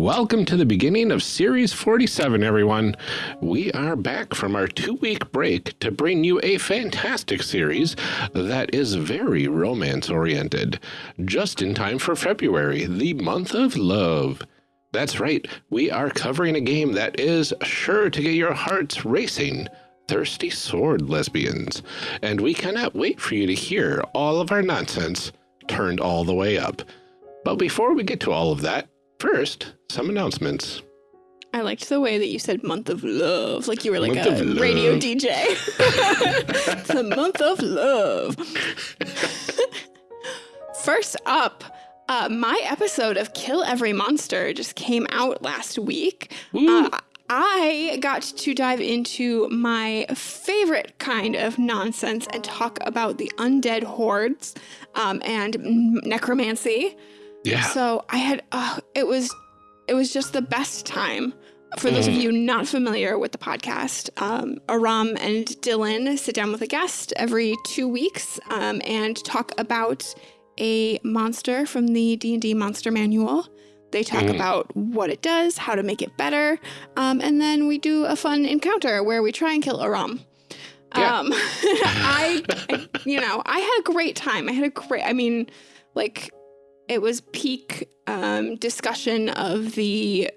Welcome to the beginning of Series 47, everyone. We are back from our two-week break to bring you a fantastic series that is very romance-oriented, just in time for February, the month of love. That's right, we are covering a game that is sure to get your hearts racing, Thirsty Sword Lesbians, and we cannot wait for you to hear all of our nonsense turned all the way up. But before we get to all of that, First, some announcements. I liked the way that you said month of love, like you were like month a radio DJ. it's a month of love. First up, uh, my episode of Kill Every Monster just came out last week. Uh, I got to dive into my favorite kind of nonsense and talk about the undead hordes um, and necromancy. Yeah. So I had, uh, it was, it was just the best time. For those of mm. you not familiar with the podcast, um, Aram and Dylan sit down with a guest every two weeks um, and talk about a monster from the D&D Monster Manual. They talk mm. about what it does, how to make it better, um, and then we do a fun encounter where we try and kill Aram. Yeah. Um, I, I, you know, I had a great time. I had a great, I mean, like it was peak um, discussion of the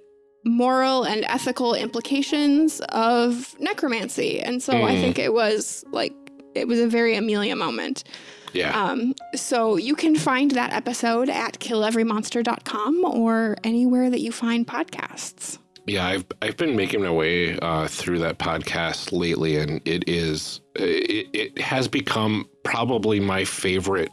moral and ethical implications of necromancy. And so mm. I think it was like, it was a very Amelia moment. Yeah. Um, so you can find that episode at killeverymonster.com or anywhere that you find podcasts. Yeah, I've I've been making my way uh, through that podcast lately, and it is it, it has become probably my favorite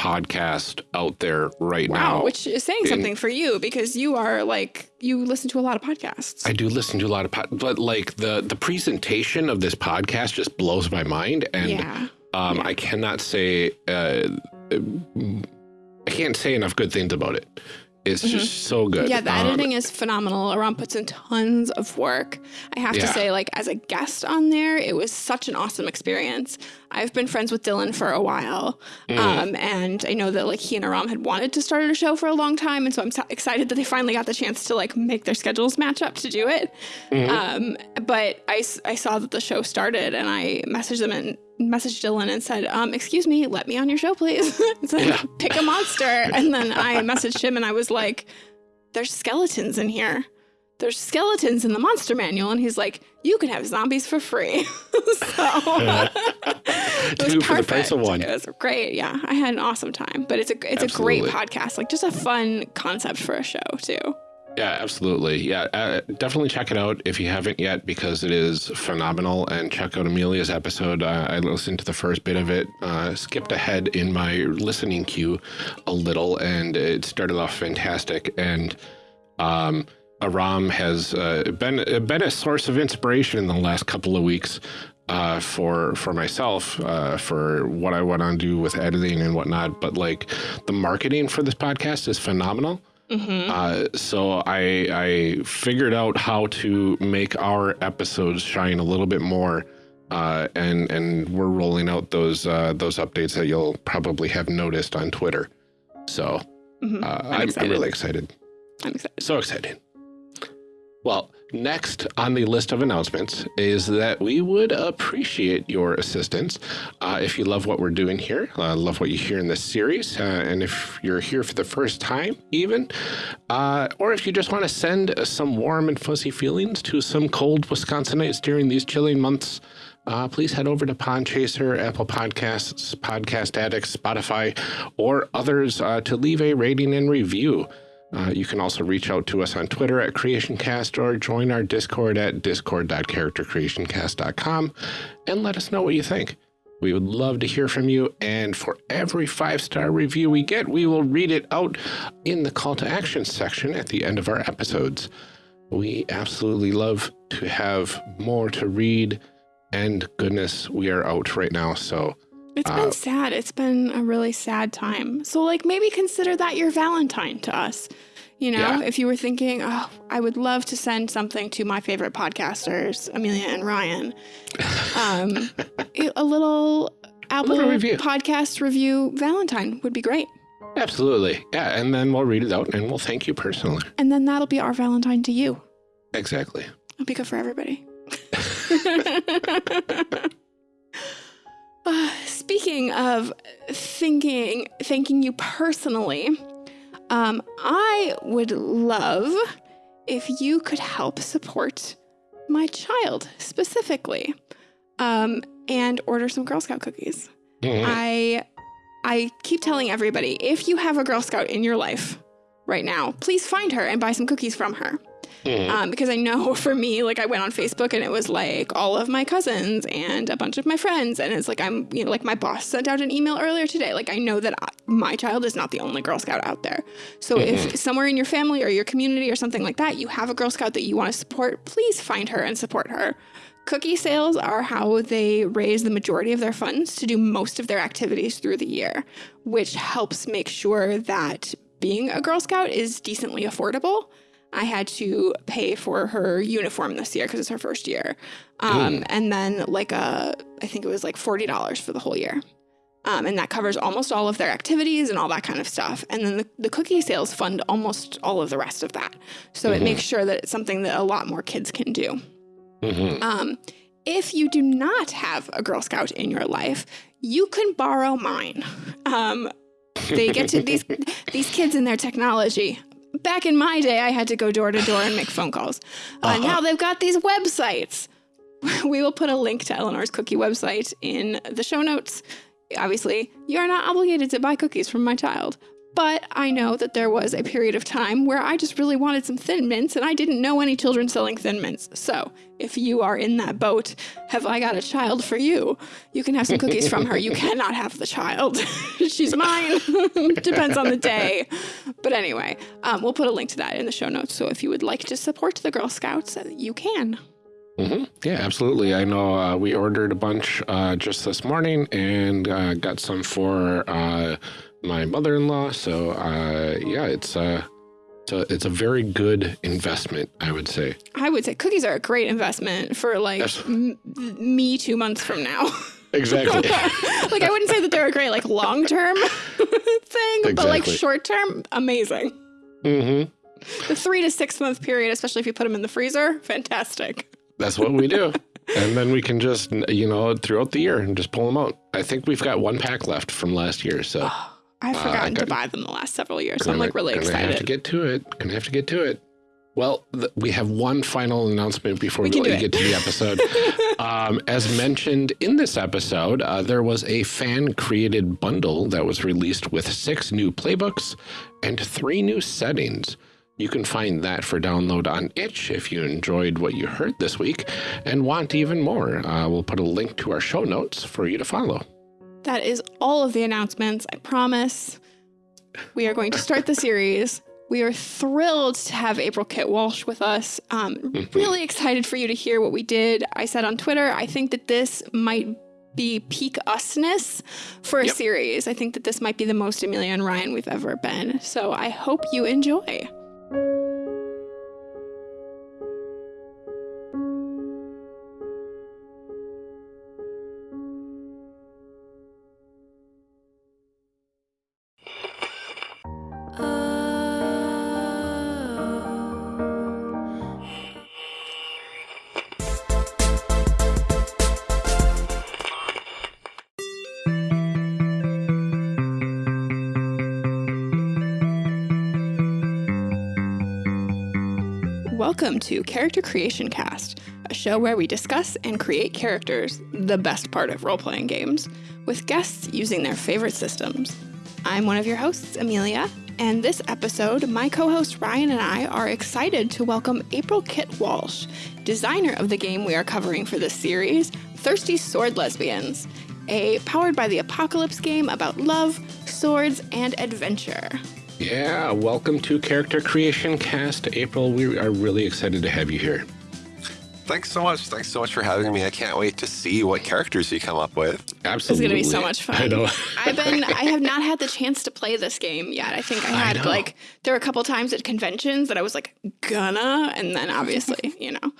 podcast out there right wow, now. Which is saying something for you because you are like, you listen to a lot of podcasts. I do listen to a lot of podcasts, but like the, the presentation of this podcast just blows my mind. And yeah. Um, yeah. I cannot say, uh, I can't say enough good things about it. It's mm -hmm. just so good. Yeah, the um, editing is phenomenal. Aram puts in tons of work. I have yeah. to say, like, as a guest on there, it was such an awesome experience. I've been friends with Dylan for a while. Mm. Um, and I know that, like, he and Aram had wanted to start a show for a long time. And so I'm so excited that they finally got the chance to, like, make their schedules match up to do it. Mm -hmm. um, but I, I saw that the show started and I messaged them and messaged Dylan and said, um, excuse me, let me on your show, please. said, yeah. pick a monster. And then I messaged him and I was like, there's skeletons in here. There's skeletons in the monster manual. And he's like, you can have zombies for free. so it was Two for the price of one. It was great. Yeah. I had an awesome time, but it's a, it's Absolutely. a great podcast. Like just a fun concept for a show too. Yeah, absolutely. Yeah, uh, definitely check it out if you haven't yet because it is phenomenal. And check out Amelia's episode. Uh, I listened to the first bit of it, uh, skipped ahead in my listening queue a little, and it started off fantastic. And um, Aram has uh, been been a source of inspiration in the last couple of weeks. Uh, for for myself, uh, for what I want to do with editing and whatnot, but like the marketing for this podcast is phenomenal. Mm -hmm. uh, so I, I figured out how to make our episodes shine a little bit more. Uh, and and we're rolling out those uh, those updates that you'll probably have noticed on Twitter. So mm -hmm. I'm, I'm, I'm really excited. I'm excited. So excited. Well, next on the list of announcements is that we would appreciate your assistance uh, if you love what we're doing here, uh, love what you hear in this series, uh, and if you're here for the first time even, uh, or if you just want to send some warm and fuzzy feelings to some cold Wisconsinites during these chilling months, uh, please head over to Podchaser, Apple Podcasts, Podcast Addicts, Spotify, or others uh, to leave a rating and review. Uh, you can also reach out to us on Twitter at CreationCast or join our Discord at discord.charactercreationcast.com and let us know what you think. We would love to hear from you, and for every five-star review we get, we will read it out in the call to action section at the end of our episodes. We absolutely love to have more to read, and goodness, we are out right now, so... It's been uh, sad. It's been a really sad time. So, like, maybe consider that your Valentine to us. You know, yeah. if you were thinking, oh, I would love to send something to my favorite podcasters, Amelia and Ryan, um, a little Apple a review. podcast review Valentine would be great. Absolutely. Yeah. And then we'll read it out and we'll thank you personally. And then that'll be our Valentine to you. Exactly. It'll be good for everybody. uh, speaking of thinking, thanking you personally, um, I would love if you could help support my child specifically um, and order some Girl Scout cookies. Mm -hmm. I I keep telling everybody if you have a Girl Scout in your life right now, please find her and buy some cookies from her. Mm. Um, because I know for me, like I went on Facebook and it was like all of my cousins and a bunch of my friends. And it's like, I'm, you know, like my boss sent out an email earlier today. Like I know that I, my child is not the only Girl Scout out there. So mm -hmm. if mm-hmm. somewhere in your family or your community or something like that, you have a Girl Scout that you want to support, please find her and support her. Cookie sales are how they raise the majority of their funds to do most of their activities through the year, which helps make sure that being a Girl Scout is decently affordable. I had to pay for her uniform this year because it's her first year. Um, mm. And then like a, I think it was like $40 for the whole year. Um, and that covers almost all of their activities and all that kind of stuff. And then the, the cookie sales fund almost all of the rest of that. So mm -hmm. it mm-hmm. makes sure that it's something that a lot more kids can do. Mm -hmm. um, if you do not have a Girl Scout in your life, you can borrow mine. Um, they get to these these kids and their technology. Back in my day, I had to go door to door and make phone calls. Uh, uh -huh. Now they've got these websites. We will put a link to Eleanor's cookie website in the show notes. Obviously, you are not obligated to buy cookies from my child, but I know that there was a period of time where I just really wanted some Thin Mints and I didn't know any children selling Thin Mints. So if you are in that boat, have I got a child for you? You can have some cookies from her. You cannot have the child. She's mine. Depends on the day. But anyway, um, we'll put a link to that in the show notes. So if you would like to support the Girl Scouts, uh, you can. Mm -hmm. Yeah, absolutely. I know uh, we ordered a bunch uh, just this morning and uh, got some for uh, my mother-in-law. So uh, yeah, it's uh, it's a, it's a very good investment, I would say. I would say cookies are a great investment for like me two months from now. Exactly. like I wouldn't say that they're a great like long term thing, exactly. but like short term, amazing. Mm-hmm. The three to six month period, especially if you put them in the freezer, fantastic. That's what we do. and then we can just, you know, throughout the year and just pull them out. I think we've got one pack left from last year, so. I've uh, forgotten uh, to buy them the last several years, so I'm like really excited. Gonna have to get to it. Gonna have to get to it. Well, we have one final announcement before we, we really get to the episode. um, as mentioned in this episode, uh, there was a fan created bundle that was released with six new playbooks and three new settings. You can find that for download on itch if you enjoyed what you heard this week and want even more. Uh, we'll put a link to our show notes for you to follow. That is all of the announcements, I promise. We are going to start the series. We are thrilled to have April Kit Walsh with us. Um, really excited for you to hear what we did. I said on Twitter, I think that this might be peak usness for a yep. series. I think that this might be the most Amelia and Ryan we've ever been. So I hope you enjoy. To Character Creation Cast, a show where we discuss and create characters, the best part of role playing games, with guests using their favorite systems. I'm one of your hosts, Amelia, and this episode, my co host Ryan and I are excited to welcome April Kit Walsh, designer of the game we are covering for this series, Thirsty Sword Lesbians, a powered by the apocalypse game about love, swords, and adventure. Yeah, welcome to Character Creation Cast. April, we are really excited to have you here. Thanks so much. Thanks so much for having me. I can't wait to see what characters you come up with. Absolutely. It's going to be so much fun. I know. I've been, I have not had the chance to play this game yet. I think I had I like, there were a couple times at conventions that I was like, gonna, and then obviously, you know,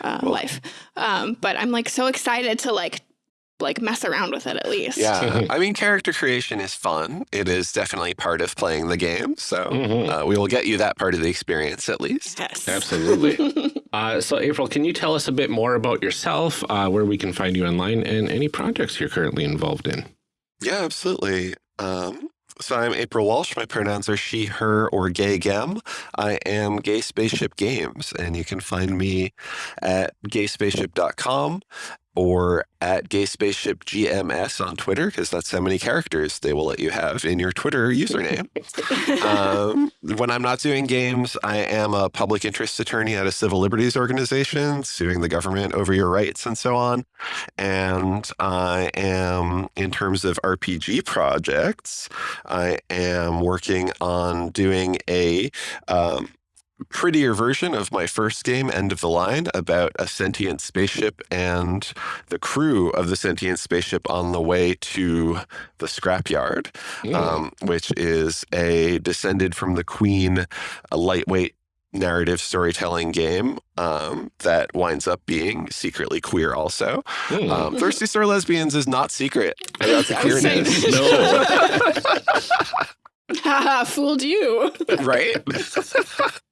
uh, well, life. Um, but I'm like so excited to like like mess around with it at least. Yeah, I mean, character creation is fun. It is definitely part of playing the game. So Mhm. uh, we will get you that part of the experience at least. Yes. Absolutely. uh, so, April, can you tell us a bit more about yourself, uh, where we can find you online, and any projects you're currently involved in? Yeah, absolutely. Um, so I'm April Walsh. My pronouns are she, her, or gay gem. I am Gay Spaceship Games, and you can find me at gayspaceship.com or at Gay Spaceship GMS on Twitter, because that's how many characters they will let you have in your Twitter username. um, when I'm not doing games, I am a public interest attorney at a civil liberties organization, suing the government over your rights and so on. And I am, in terms of RPG projects, I am working on doing a um, prettier version of my first game, End of the Line, about a sentient spaceship and the crew of the sentient spaceship on the way to the scrapyard Mm. um, which is a descended from the Queen, a lightweight narrative storytelling game um, that winds up being secretly queer. Also, Mm. um, Thirsty Sword Lesbians is not secret about the I was saying- queerness, no. Haha, fooled you. right?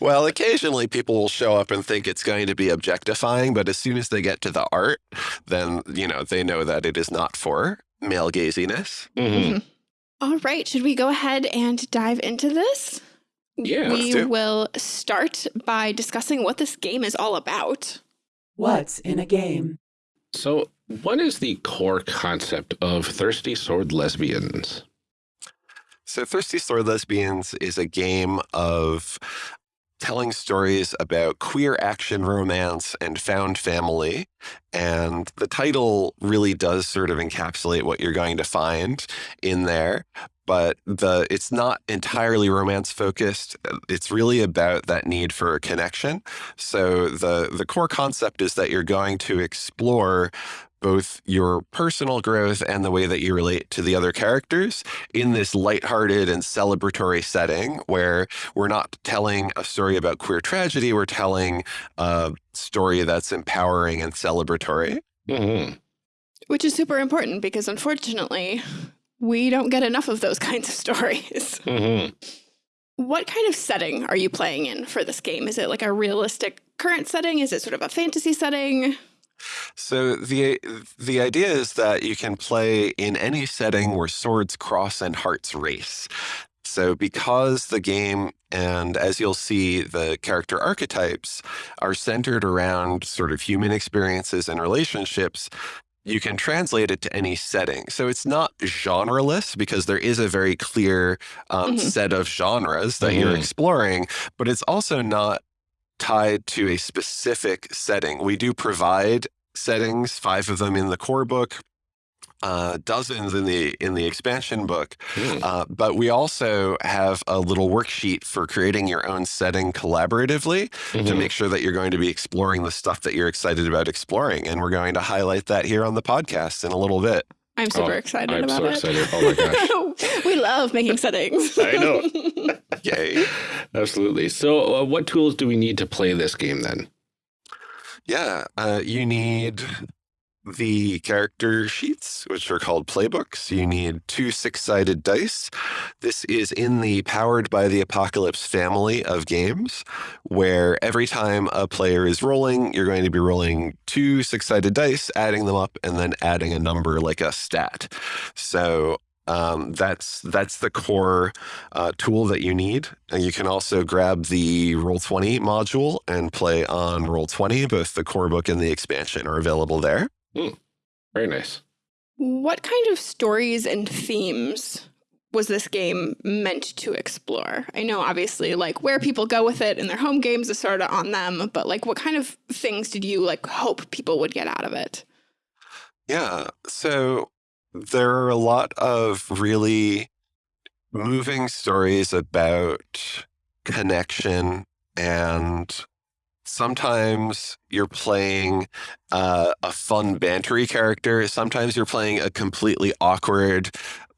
Well, occasionally people will show up and think it's going to be objectifying, but as soon as they get to the art, then you know they know that it is not for male gaziness. Mhm. All right, should we go ahead and dive into this? Yeah, let's we do will start by discussing what this game is all about. What's in a game? So, what is the core concept of Thirsty Sword Lesbians? So, Thirsty Sword Lesbians is a game of telling stories about queer action romance and found family. And the title really does sort of encapsulate what you're going to find in there. But the it's not entirely romance focused. It's really about that need for a connection. So the the core concept is that you're going to explore both your personal growth and the way that you relate to the other characters in this lighthearted and celebratory setting where we're not telling a story about queer tragedy, we're telling a story that's empowering and celebratory. Mhm. Which is super important because unfortunately, we don't get enough of those kinds of stories. Mhm. What kind of setting are you playing in for this game? Is it like a realistic current setting? Is it sort of a fantasy setting? So the the idea is that you can play in any setting where swords cross and hearts race. So because the game and as you'll see the character archetypes are centered around sort of human experiences and relationships, you can translate it to any setting. So it's not genreless because there is a very clear um, Mhm. set of genres that you're Mhm. exploring, but it's also not tied to a specific setting. We do provide settings, five of them in the core book, uh, dozens in the in the expansion book. Mm. Uh, but we also have a little worksheet for creating your own setting collaboratively to Mhm. make sure that you're going to be exploring the stuff that you're excited about exploring. And we're going to highlight that here on the podcast in a little bit. I'm super Oh, excited I'm about so it. excited. Oh my gosh. we love making settings. I know. Yay. Absolutely. So, uh, what tools do we need to play this game then? Yeah, uh, you need the character sheets, which are called playbooks. You need two six sided dice. This is in the Powered by the Apocalypse family of games, where every time a player is rolling, you're going to be rolling two six sided dice, adding them up, and then adding a number like a stat. So um, that's that's the core uh, tool that you need. And you can also grab the Roll20 module and play on Roll20. Both the core book and the expansion are available there. Very nice. what kind of stories and themes was this game meant to explore? I know obviously like where people go with it in their home games is sort of on them, but like what kind of things did you like hope people would get out of it? Yeah. So there are a lot of really moving stories about connection and sometimes you're playing uh, a fun bantery character sometimes you're playing a completely awkward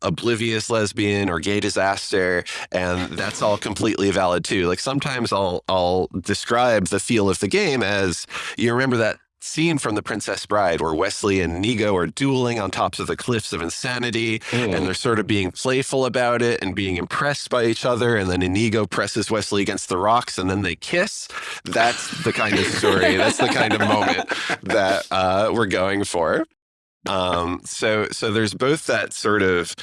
oblivious lesbian or gay disaster and that's all completely valid too. Like sometimes i'll i'll describe the feel of the game as you remember that scene from The Princess Bride where Westley and Inigo are dueling on tops of the cliffs of insanity Mm. and they're sort of being playful about it and being impressed by each other. And then Inigo presses Westley against the rocks and then they kiss. That's the kind of story, that's the kind of moment that uh, we're going for. Um, so, so there's both that sort of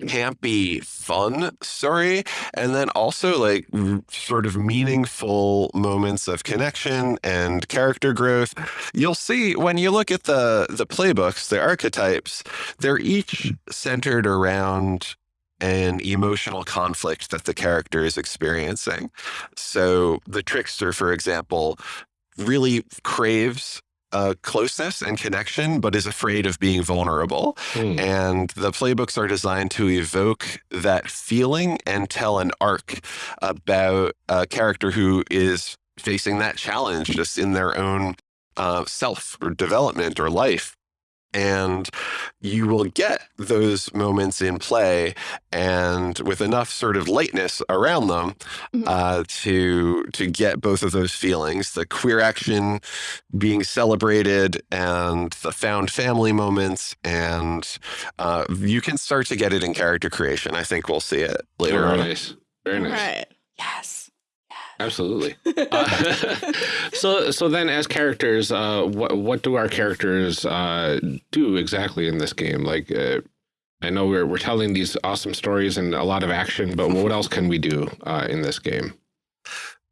campy, fun story, and then also like sort of meaningful moments of connection and character growth. You'll see when you look at the the playbooks, the archetypes, they're each centered around an emotional conflict that the character is experiencing. So the trickster, for example, really craves uh, closeness and connection, but is afraid of being vulnerable. Mm. And the playbooks are designed to evoke that feeling and tell an arc about a character who is facing that challenge just in their own uh, self or development or life. And you will get those moments in play and with enough sort of lightness around them Mhm. uh, to to get both of those feelings the queer action being celebrated and the found family moments and uh, you can start to get it in character creation i think we'll see it later Very on nice. Very nice. Right. Yes. Absolutely. Uh, so, so then, as characters, uh, what what do our characters uh, do exactly in this game? Like, uh, I know we're we're telling these awesome stories and a lot of action, but what else can we do uh, in this game?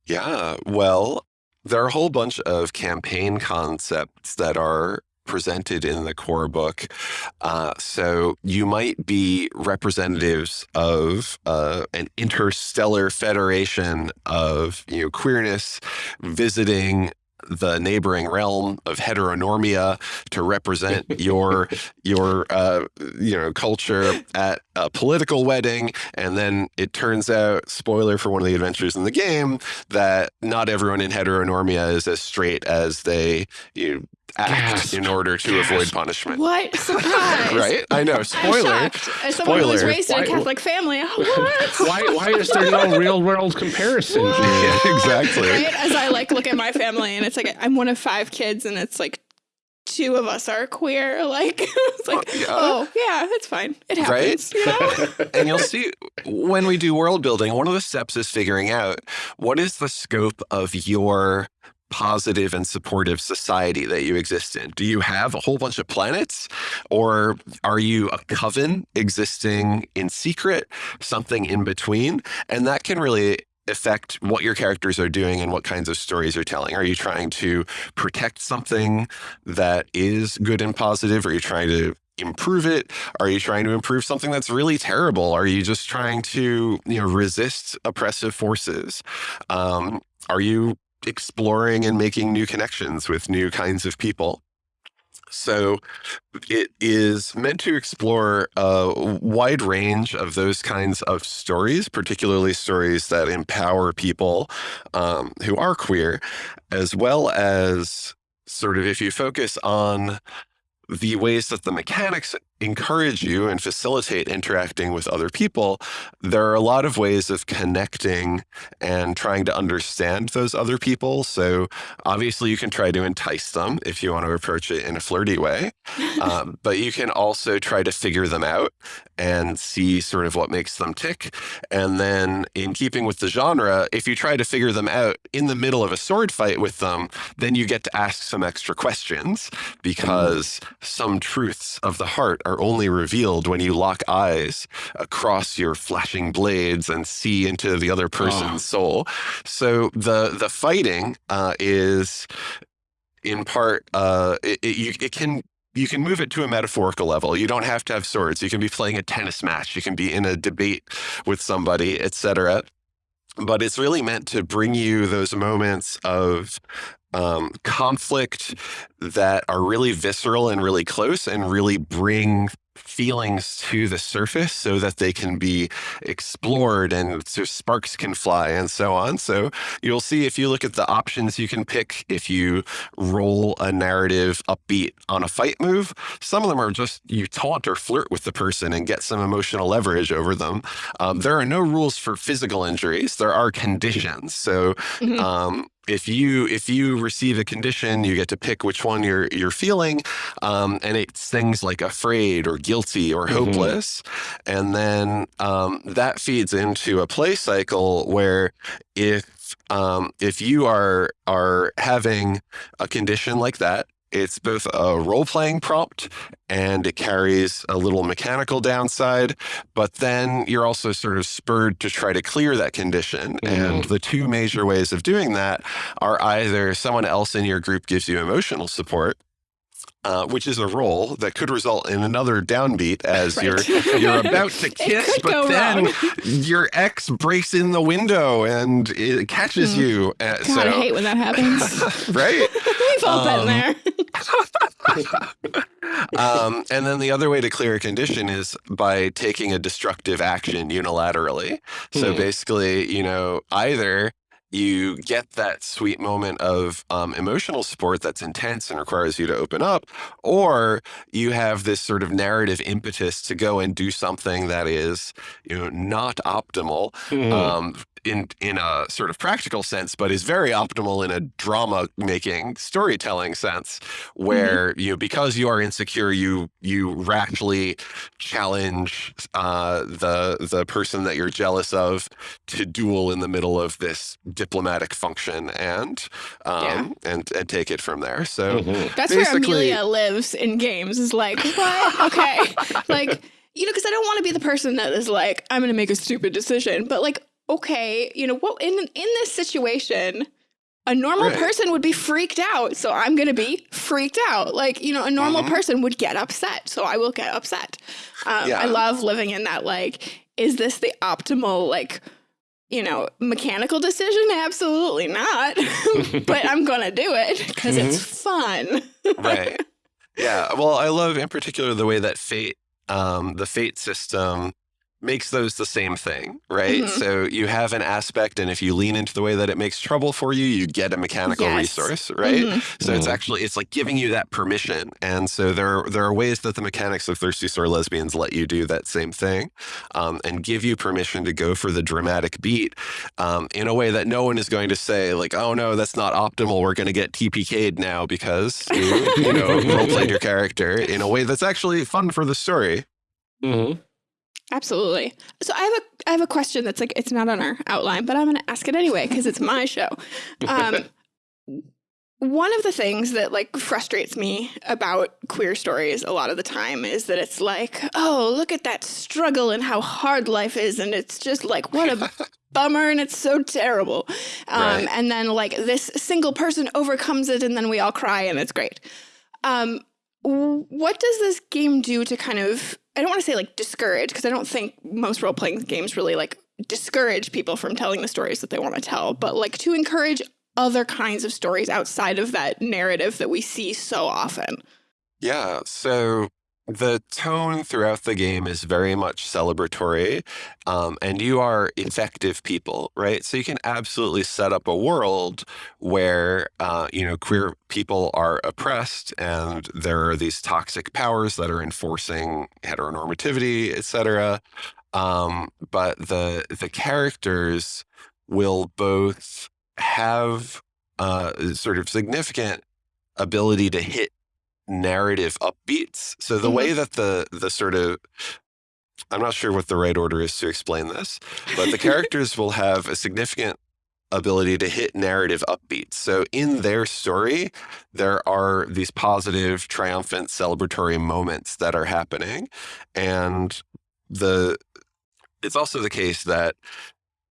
Yeah, well, there are a whole bunch of campaign concepts that are presented in the core book. Uh, so you might be representatives of uh, an interstellar federation of you know queerness visiting the neighboring realm of heteronormia to represent your your uh, you know culture at a political wedding and then it turns out spoiler for one of the adventures in the game that not everyone in heteronormia is as straight as they you act Gasp. in order to Gasp. avoid punishment What surprise! right i know I'm spoiler shocked. As someone who was Spoiler. raised in a Catholic family, what? Why why is there no real world comparison yeah, exactly Right? As I like look at my family, and it's like I'm one of five kids, and it's like two of us are queer. Like it's like, yeah. oh yeah, it's fine. It happens. You know? and you'll see when we do world building, one of the steps is figuring out what is the scope of your positive and supportive society that you exist in. Do you have a whole bunch of planets or are you a coven existing in secret, something in between? And that can really affect what your characters are doing and what kinds of stories you're telling. Are you trying to protect something that is good and positive? Are you trying to improve it? Are you trying to improve something that's really terrible? Are you just trying to, you know, resist oppressive forces? Um, are you exploring and making new connections with new kinds of people? So it is meant to explore a wide range of those kinds of stories, particularly stories that empower people um, who are queer, as well as sort of if you focus on the ways that the mechanics encourage you and facilitate interacting with other people, there are a lot of ways of connecting and trying to understand those other people. So obviously, you can try to entice them if you want to approach it in a flirty way, um, but you can also try to figure them out and see sort of what makes them tick. And then, in keeping with the genre, if you try to figure them out in the middle of a sword fight with them, then you get to ask some extra questions because some truths of the heart are only revealed when you lock eyes across your flashing blades and see into the other person's soul. So the the fighting uh, is in part uh, it, it, you, it can you can move it to a metaphorical level. You don't have to have swords. You can be playing a tennis match. You can be in a debate with somebody, etc. But it's really meant to bring you those moments of um, conflict that are really visceral and really close and really bring feelings to the surface so that they can be explored and so sparks can fly and so on. So you'll see if you look at the options you can pick, if you roll a narrative upbeat on a fight move, some of them are just you taunt or flirt with the person and get some emotional leverage over them. Um, there are no rules for physical injuries, there are conditions. So Mhm. um, if you if you receive a condition, you get to pick which one you're you're feeling, um, and it's things like afraid or guilty or Mhm. hopeless, and then um, that feeds into a play cycle where if um, if you are are having a condition like that, it's both a role playing prompt and it carries a little mechanical downside, but then you're also sort of spurred to try to clear that condition. And mm-hmm. the two major ways of doing that are either someone else in your group gives you emotional support. Uh, which is a role that could result in another downbeat as Right. you're you're about to kiss, but then wrong. your ex breaks in the window and it catches Hmm. you. Uh, God, so, I hate when that happens. right? We've all been Um, there. um, and then the other way to clear a condition is by taking a destructive action unilaterally. So Hmm. basically, you know, either you get that sweet moment of um, emotional support that's intense and requires you to open up, or you have this sort of narrative impetus to go and do something that is, you know, not optimal Mhm. um, in in a sort of practical sense, but is very optimal in a drama making storytelling sense, where you know because you are insecure, you you rashly challenge uh, the the person that you're jealous of to duel in the middle of this diplomatic function and um, Yeah. and and take it from there. So. Mhm. That's where Amelia lives in games. Is like, what? Okay, like you know, because I don't want to be the person that is like, I'm going to make a stupid decision. But like, okay, you know, what in in this situation, a normal Right. person would be freaked out, so I'm going to be freaked out. Like, you know, a normal Mhm. person would get upset, so I will get upset. Um, Yeah. I love living in that. Like, is this the optimal like? You know, mechanical decision? Absolutely not. but I'm gonna do it because it's fun. right. Yeah. Well, I love in particular the way that fate, um, the fate system makes those the same thing, right? Mhm. So you have an aspect, and if you lean into the way that it makes trouble for you, you get a mechanical Yes. resource, right? Mhm. So it's Mhm. actually it's like giving you that permission, and so there there are ways that the mechanics of Thirsty Sword Lesbians let you do that same thing, um, and give you permission to go for the dramatic beat um, in a way that no one is going to say like, oh no, that's not optimal. We're going to get TPK'd now because you, you know role played your character in a way that's actually fun for the story. Mhm. Absolutely. So I have a I have a question that's like it's not on our outline, but I'm going to ask it anyway because it's my show. Um, one of the things that like frustrates me about queer stories a lot of the time is that it's like, oh, look at that struggle and how hard life is, and it's just like what a bummer and it's so terrible. Um, Right. And then like this single person overcomes it, and then we all cry and it's great. Um, what does this game do to kind of I don't want to say like discourage because I don't think most role playing games really like discourage people from telling the stories that they want to tell, but like to encourage other kinds of stories outside of that narrative that we see so often. Yeah, so the tone throughout the game is very much celebratory, um, and you are effective people, right? So you can absolutely set up a world where uh, you know queer people are oppressed, and there are these toxic powers that are enforcing heteronormativity, etc. Um, but the the characters will both have uh, sort of significant ability to hit narrative upbeats. So the Mhm. way that the the sort of I'm not sure what the right order is to explain this, but the characters will have a significant ability to hit narrative upbeats. So in their story, there are these positive, triumphant, celebratory moments that are happening. And the it's also the case that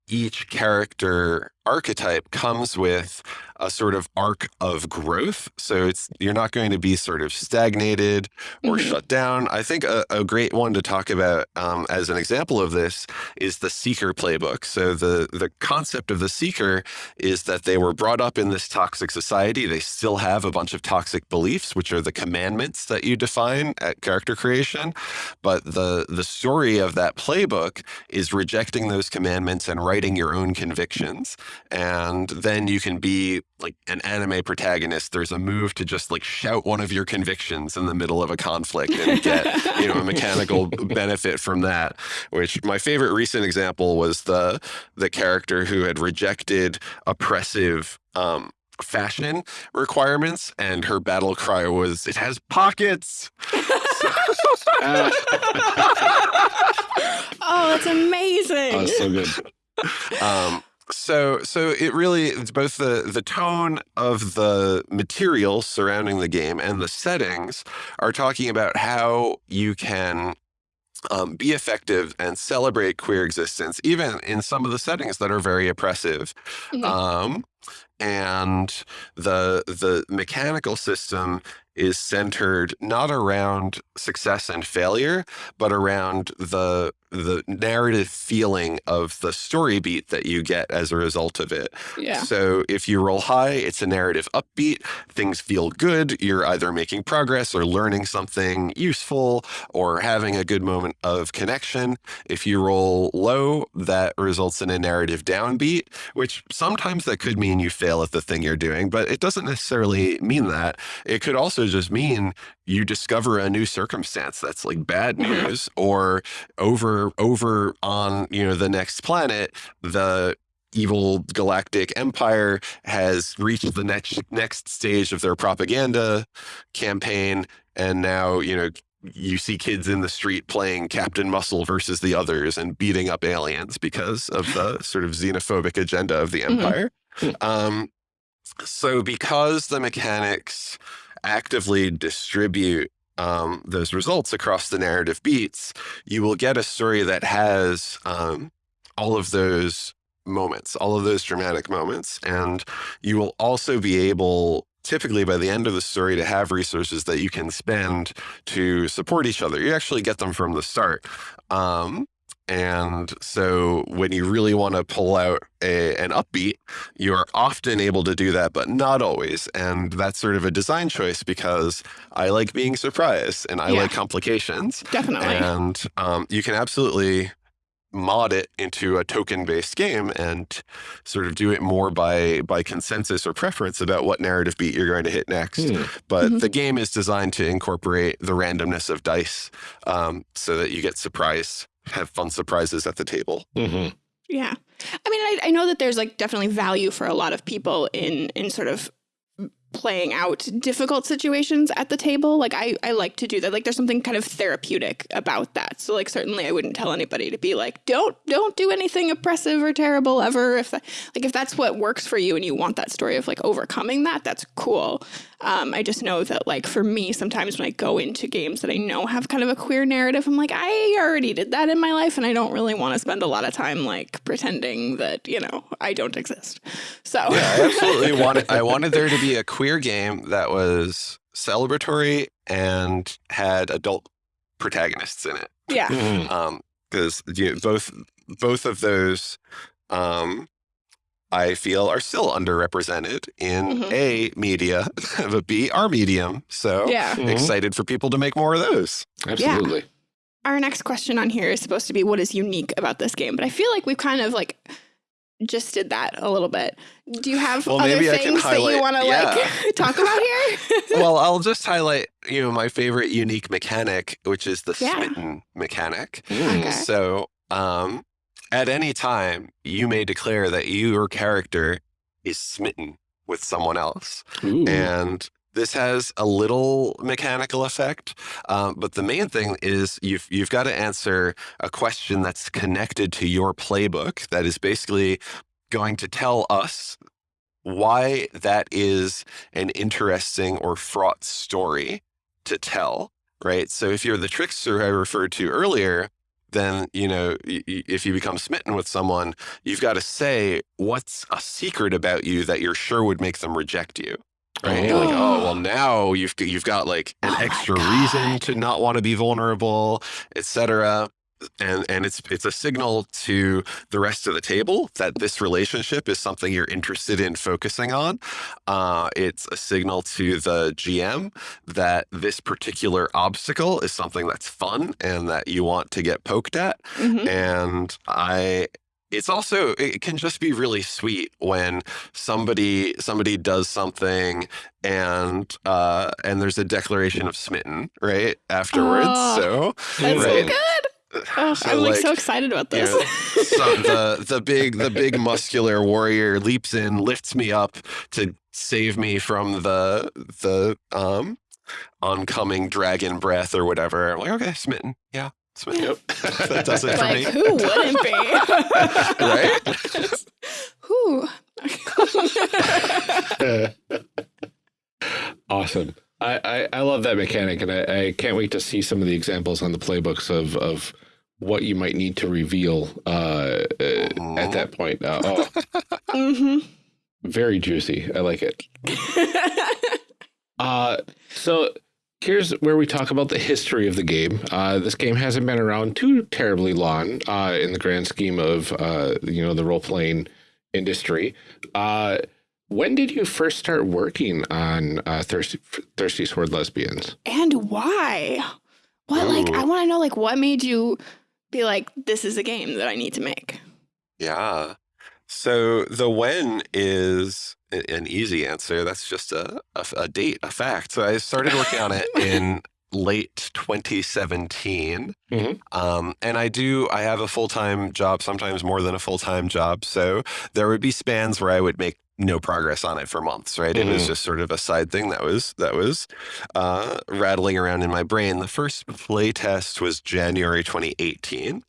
each character archetype comes with a sort of arc of growth. So it's you're not going to be sort of stagnated or Mhm. shut down. I think a, a great one to talk about um, as an example of this is the Seeker playbook. So the the concept of the Seeker is that they were brought up in this toxic society. They still have a bunch of toxic beliefs, which are the commandments that you define at character creation. But the the story of that playbook is rejecting those commandments and writing your own convictions. And then you can be like an anime protagonist, there's a move to just like shout one of your convictions in the middle of a conflict and get, you know, a mechanical benefit from that. Which my favorite recent example was the the character who had rejected oppressive um fashion requirements and her battle cry was it has pockets. Oh, that's amazing. oh, so good. um, so so it really it's both the the tone of the material surrounding the game and the settings are talking about how you can um, be effective and celebrate queer existence even in some of the settings that are very oppressive Mhm. um, and the the mechanical system is centered not around success and failure but around the the narrative feeling of the story beat that you get as a result of it yeah. so if you roll high, it's a narrative upbeat. Things feel good. You're either making progress or learning something useful or having a good moment of connection. If you roll low, that results in a narrative downbeat, which sometimes that could mean you fail at the thing you're doing, but it doesn't necessarily mean that. It could also just mean you discover a new circumstance that's like bad Mhm. news or over over on, you know, the next planet, the evil galactic empire has reached the next next stage of their propaganda campaign and now you know you see kids in the street playing captain muscle versus the others and beating up aliens because of the sort of xenophobic agenda of the Mhm. empire um, so because the mechanics actively distribute um, those results across the narrative beats you will get a story that has um, all of those moments, all of those dramatic moments. And you will also be able, typically by the end of the story, to have resources that you can spend to support each other. You actually get them from the start. Um, and so when you really want to pull out a, an upbeat, you are often able to do that, but not always. And that's sort of a design choice because I like being surprised and I Yeah. like complications. Definitely. And um, you can absolutely mod it into a token-based game and sort of do it more by by consensus or preference about what narrative beat you're going to hit next. Hmm. But Mhm. the game is designed to incorporate the randomness of dice um, so that you get surprised, have fun surprises at the table. hmm Yeah. I mean, I, I know that there's like definitely value for a lot of people in in sort of playing out difficult situations at the table. Like I, I like to do that. Like there's something kind of therapeutic about that. So like certainly I wouldn't tell anybody to be like, don't don't do anything oppressive or terrible ever. If that, like if that's what works for you and you want that story of like overcoming that, that's cool. Um, I just know that like for me, sometimes when I go into games that I know have kind of a queer narrative, I'm like, I already did that in my life and I don't really want to spend a lot of time like pretending that, you know, I don't exist. So Yeah, I absolutely wanted. I wanted there to be a queer game that was celebratory and had adult protagonists in it. yeah. Mhm. um because you know, both both of those um I feel are still underrepresented in Mhm. A media, but B our medium. So Yeah. Mhm. excited for people to make more of those. Absolutely. Our next question on here is supposed to be what is unique about this game, but I feel like we've kind of like just did that a little bit. Do you have Well, other maybe I can things that you want to yeah. like talk about here? well, I'll just highlight, you know, my favorite unique mechanic, which is the Yeah. smitten mechanic. Mm. Okay. So, um, at any time, you may declare that your character is smitten with someone else. Ooh. and this has a little mechanical effect um, but the main thing is you've you've got to answer a question that's connected to your playbook that is basically going to tell us why that is an interesting or fraught story to tell right? So if you're the trickster i referred to earlier then you know if you become smitten with someone you've got to say what's a secret about you that you're sure would make them reject you right Oh. like oh well now you've you've got like an Oh extra reason to not want to be vulnerable etc and and it's it's a signal to the rest of the table that this relationship is something you're interested in focusing on uh, it's a signal to the gm that this particular obstacle is something that's fun and that you want to get poked at Mhm. and I it's also it can just be really sweet when somebody somebody does something and uh and there's a declaration of smitten right afterwards Oh, so That's so good. Oh, So, I'm like, like, so excited about you this. know, so the the big the big muscular warrior leaps in lifts me up to save me from the the um oncoming dragon breath or whatever i'm like okay smitten yeah Yep. that does it for like, me who wouldn't be? right Who? awesome. I, I, I love that mechanic, and I, I can't wait to see some of the examples on the playbooks of, of what you might need to reveal uh, uh, at that point. Uh, oh, hmm very juicy. I like it. Uh, so here's where we talk about the history of the game. Uh, this game hasn't been around too terribly long uh, in the grand scheme of uh, you know the role playing industry. Uh, when did you first start working on uh, Thirsty Thirsty Sword Lesbians? and why? What, like, I want to know, like, what made you be like, this is a game that I need to make? Yeah. So the when is a- an easy answer. That's just a, a, a date, a fact. So I started working on it in late 2017. Mhm. Um, and I do, I have a full time job, sometimes more than a full time job. So there would be spans where I would make no progress on it for months, right? It was Mhm. just sort of a side thing that was that was uh, rattling around in my brain. The first play test was January 2018.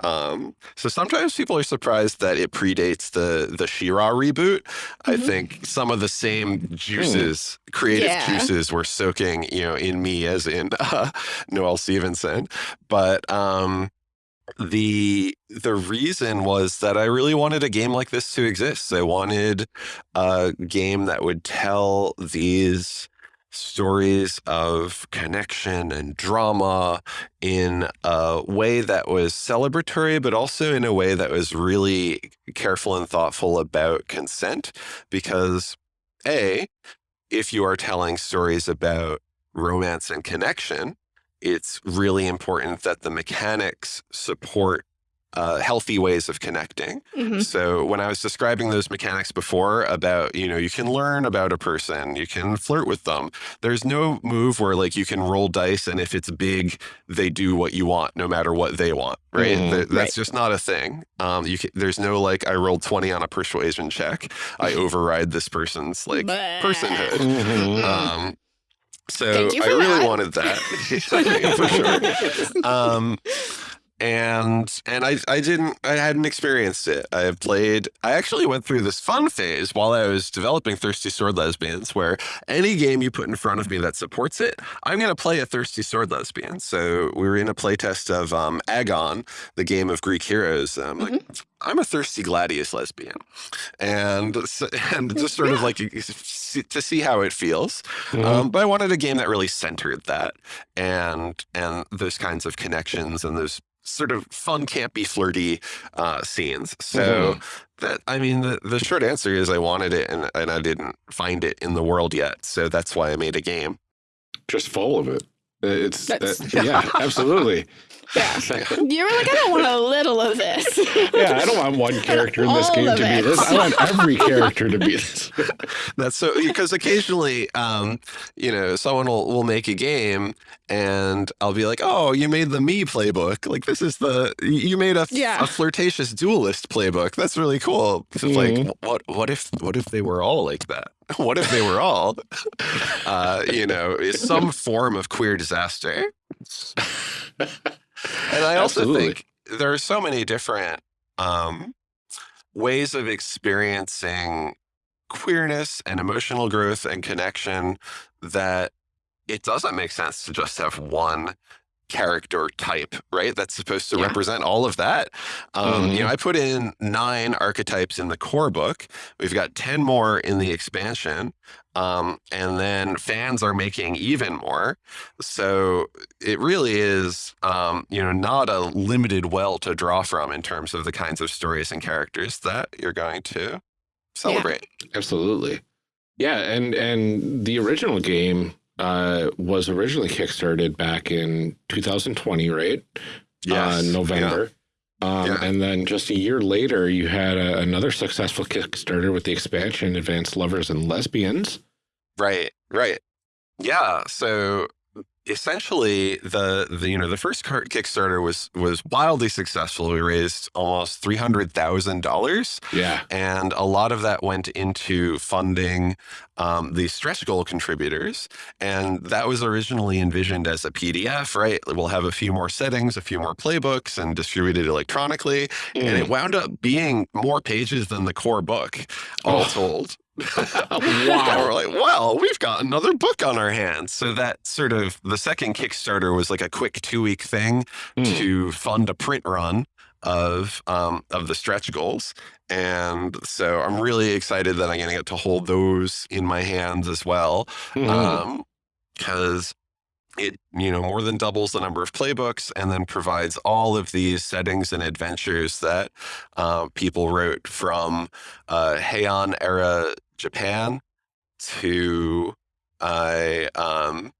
Um, so sometimes people are surprised that it predates the the She-Ra reboot. I Mhm. think some of the same juices, creative Yeah. juices, were soaking, you know, in me as in uh, Noelle Stevenson. But um, the the reason was that I really wanted a game like this to exist. I wanted a game that would tell these stories of connection and drama in a way that was celebratory, but also in a way that was really careful and thoughtful about consent. Because, A, if you are telling stories about romance and connection, it's really important that the mechanics support uh, healthy ways of connecting. hmm So when I was describing those mechanics before about, you know, you can learn about a person, you can flirt with them. There's no move where like you can roll dice and if it's big, they do what you want no matter what they want, right? Mhm. Th- that's Right. just not a thing. Um, you can, there's no like I rolled 20 on a persuasion check. I override this person's like personhood. Mhm. Um, so I really that. wanted that for sure um and and I I didn't I hadn't experienced it. I played I actually went through this fun phase while I was developing Thirsty Sword Lesbians where any game you put in front of me that supports it, I'm gonna play a Thirsty Sword Lesbian. So we were in a playtest of um Agon, the game of Greek heroes. And I'm like, I'm a thirsty gladius lesbian. And and just sort of like to see how it feels. Mhm. Um, but I wanted a game that really centered that and and those kinds of connections and those sort of fun, campy, flirty uh, scenes. So that I mean, the, the short answer is I wanted it and, and I didn't find it in the world yet. So that's why I made a game. Just full of it. It's That's- that- yeah, absolutely. Yeah. You were like, I don't want a little of this. Yeah, I don't want one character in this game of to be this. I want every character to be this. That's so because occasionally, um, you know, someone will, will make a game and I'll be like, "Oh, you made the me playbook. Like this is the you made a, Yeah. a flirtatious duelist playbook. That's really cool." It's. Like, what what if what if they were all like that? What if they were all, uh, you know, some form of queer disaster? And I also Absolutely. think there are so many different um, ways of experiencing queerness and emotional growth and connection that it doesn't make sense to just have one character type, right? That's supposed to Yeah. represent all of that. Um, You Mhm. know, I put in nine archetypes in the core book. We've got 10 more in the expansion. Um, and then fans are making even more. So it really is, um, you know, not a limited well to draw from in terms of the kinds of stories and characters that you're going to celebrate. Absolutely. Yeah, and and the original game uh, was originally kickstarted back in 2020, right? Yes. uh, November. Um, Yeah. And then just a year later, you had a, another successful Kickstarter with the expansion Advanced Lovers and Lesbians. Right, right. Yeah. So essentially the, the you know the first car- Kickstarter was was wildly successful. We raised almost three hundred thousand dollars, Yeah. and a lot of that went into funding um, the stretch goal contributors. And that was originally envisioned as a PDF. Right, we'll have a few more settings, a few more playbooks, and distributed electronically. And it wound up being more pages than the core book, all Oh. told. Wow. we're like, well, we've got another book on our hands. So that sort of the second Kickstarter was like a quick two week thing Hmm. to fund a print run of um, of the stretch goals. And so I'm really excited that I'm going to get to hold those in my hands as well. Mhm. Um, because it you know more than doubles the number of playbooks and then provides all of these settings and adventures that uh, people wrote from uh, Heian era Japan to I um,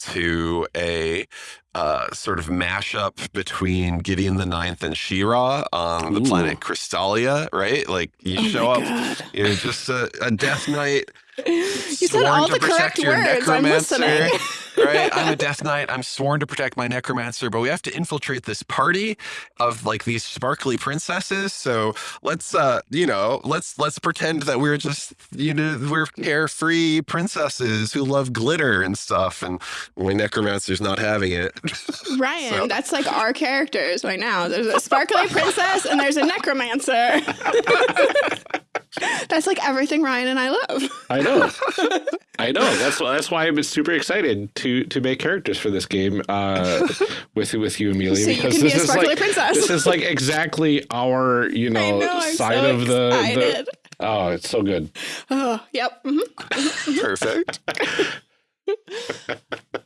to a uh, sort of mashup between Gideon the Ninth and She-Ra on the Ooh. planet Crystallia, right? Like you Oh show up, God. you're just a, a Death Knight You said all to the correct words. I'm listening. Right? I'm a Death Knight. I'm sworn to protect my necromancer, but we have to infiltrate this party of like these sparkly princesses. So let's, uh, you know, let's let's pretend that we're just, you know, we're carefree princesses who love glitter and stuff, and my necromancer's not having it. Ryan, So- that's like our characters right now. There's a sparkly princess and there's a necromancer. that's like everything Ryan and I love. I know. I know. That's that's why I'm super excited to to make characters for this game uh, with with you, Amelia. So you because can be this a is sparkly like princess. this is like exactly our you know, know, side so of the, the. Oh, it's so good. Oh, yep. mhm. Perfect.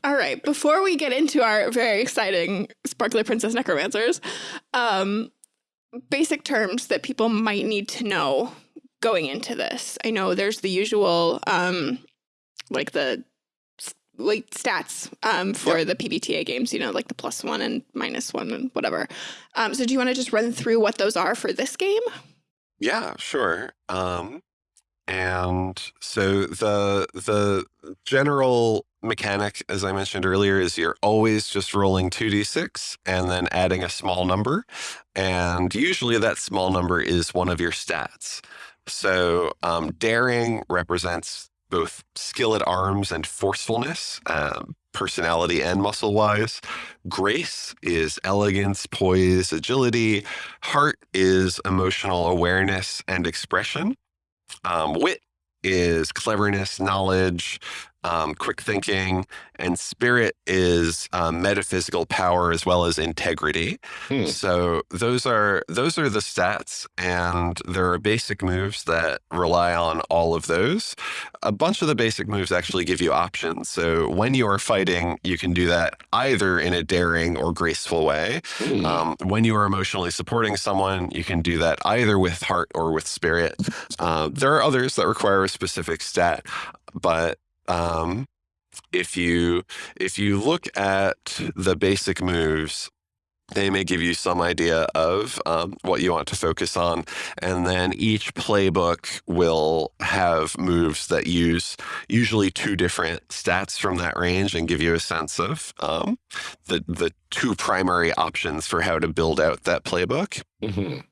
All right. Before we get into our very exciting sparkly princess necromancers, um, basic terms that people might need to know going into this. I know there's the usual, um, like the like stats um, for the PBTA games. You know, like the plus one and minus one and whatever. Um, so, do you want to just run through what those are for this game? Yeah, sure. Um, and so the the general mechanic, as I mentioned earlier, is you're always just rolling two d six and then adding a small number, and usually that small number is one of your stats. So um, daring represents both skill at arms and forcefulness, um, personality and muscle wise. Grace is elegance, poise, agility. Heart is emotional awareness and expression. Um, wit is cleverness, knowledge, um, quick thinking, and spirit is um, metaphysical power as well as integrity. Hmm. So those are those are the stats, and there are basic moves that rely on all of those. A bunch of the basic moves actually give you options. So when you are fighting, you can do that either in a daring or graceful way. Hmm. Um, when you are emotionally supporting someone, you can do that either with heart or with spirit. Uh, there are others that require a specific stat, but um, if you if you look at the basic moves, they may give you some idea of um, what you want to focus on, and then each playbook will have moves that use usually two different stats from that range and give you a sense of um, the the two primary options for how to build out that playbook. Mhm.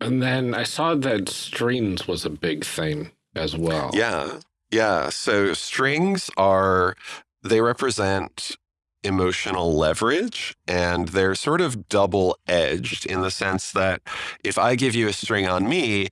And then I saw that strings was a big thing as well. Yeah. Yeah. So strings are, they represent emotional leverage and they're sort of double edged in the sense that if I give you a string on me,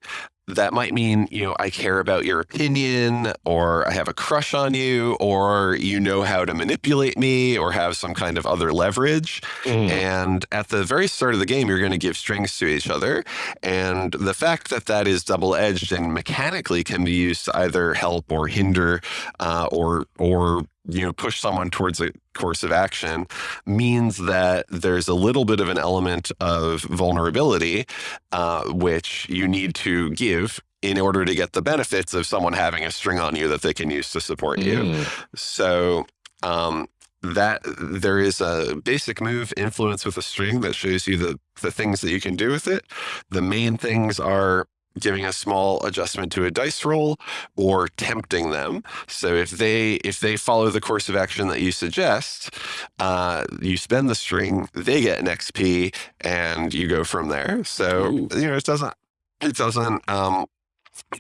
that might mean, you know, I care about your opinion or I have a crush on you or you know how to manipulate me or have some kind of other leverage. Mhm. And at the very start of the game, you're going to give strings to each other. And the fact that that is double edged and mechanically can be used to either help or hinder uh, or, or, you know, push someone towards a course of action means that there's a little bit of an element of vulnerability, uh, which you need to give in order to get the benefits of someone having a string on you that they can use to support you. Mm. So um, that there is a basic move influence with a string that shows you the the things that you can do with it. The main things are giving a small adjustment to a dice roll or tempting them. So if they if they follow the course of action that you suggest, uh, you spend the string, they get an XP, and you go from there. So Ooh. you know it doesn't it doesn't um,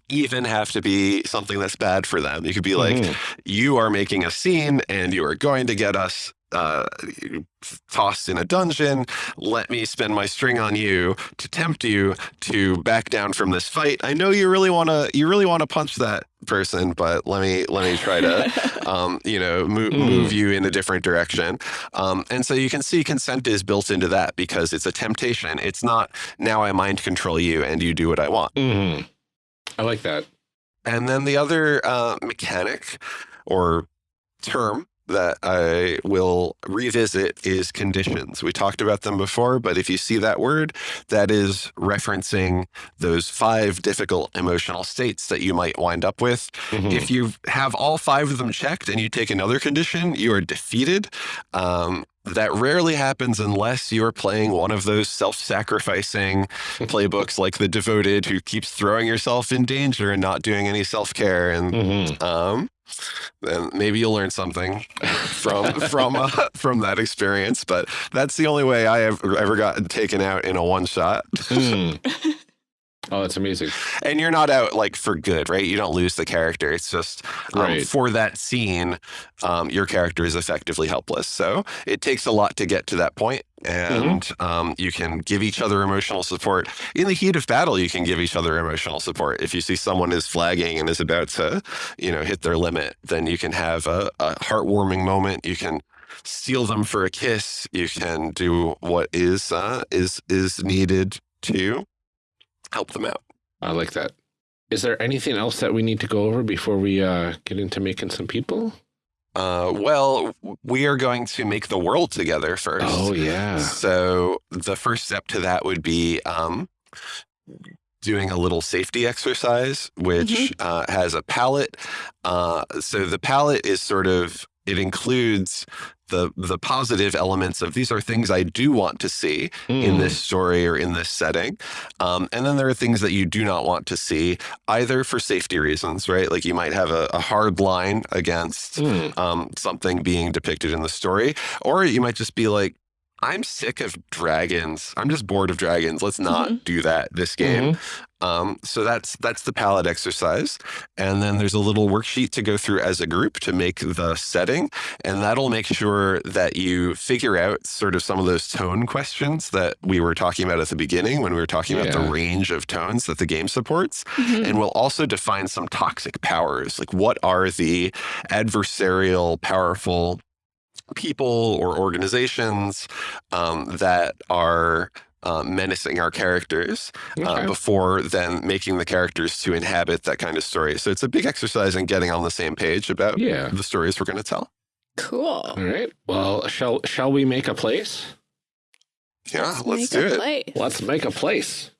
even have to be something that's bad for them. You could be like, Mhm. you are making a scene and you are going to get us uh, tossed in a dungeon. Let me spend my string on you to tempt you to back down from this fight. I know you really want to you really want to punch that person, but let me let me try to um, you know move, Mm. move you in a different direction. Um, and so you can see consent is built into that because it's a temptation. It's not now I mind control you and you do what I want. Mhm. I like that. And then the other uh, mechanic or term that I will revisit is conditions. We talked about them before, but if you see that word, that is referencing those five difficult emotional states that you might wind up with. Mhm. If you have all five of them checked and you take another condition, you are defeated. Um, that rarely happens unless you're playing one of those self sacrificing playbooks like The Devoted, who keeps throwing yourself in danger and not doing any self care. And Mhm. um, then maybe you'll learn something from from uh, from that experience. But that's the only way I have ever gotten taken out in a one shot. Mm. Oh, that's amazing. And you're not out like for good, right? You don't lose the character. It's just um, Right. for that scene, um, your character is effectively helpless. So it takes a lot to get to that point, and um, you can give each other emotional support in the heat of battle. You can give each other emotional support. If you see someone is flagging and is about to, you know, hit their limit, then you can have a, a heartwarming moment. You can steal them for a kiss. You can do what is uh, is is needed to help them out. I like that. Is there anything else that we need to go over before we uh, get into making some people? Uh, well, we are going to make the world together first. Oh yeah. So the first step to that would be um, doing a little safety exercise, which uh, has a palette. Uh, so the palette is sort of it includes the the positive elements of these are things I do want to see in Mm. this story or in this setting. Um, and then there are things that you do not want to see, either for safety reasons, right? Like you might have a, a hard line against Mm. um, something being depicted in the story, or you might just be like, I'm sick of dragons. I'm just bored of dragons. Let's not do that this game. Um, so that's that's the palette exercise, and then there's a little worksheet to go through as a group to make the setting, and that'll make sure that you figure out sort of some of those tone questions that we were talking about at the beginning when we were talking about the range of tones that the game supports. Mhm. And we'll also define some toxic powers. Like, what are the adversarial, powerful people or organizations um, that are uh, menacing our characters uh, Okay. before then making the characters to inhabit that kind of story. So it's a big exercise in getting on the same page about Yeah. the stories we're going to tell. Cool. All right. Well, shall shall we make a place? Yeah, let's, Make do it. place. Let's make a place.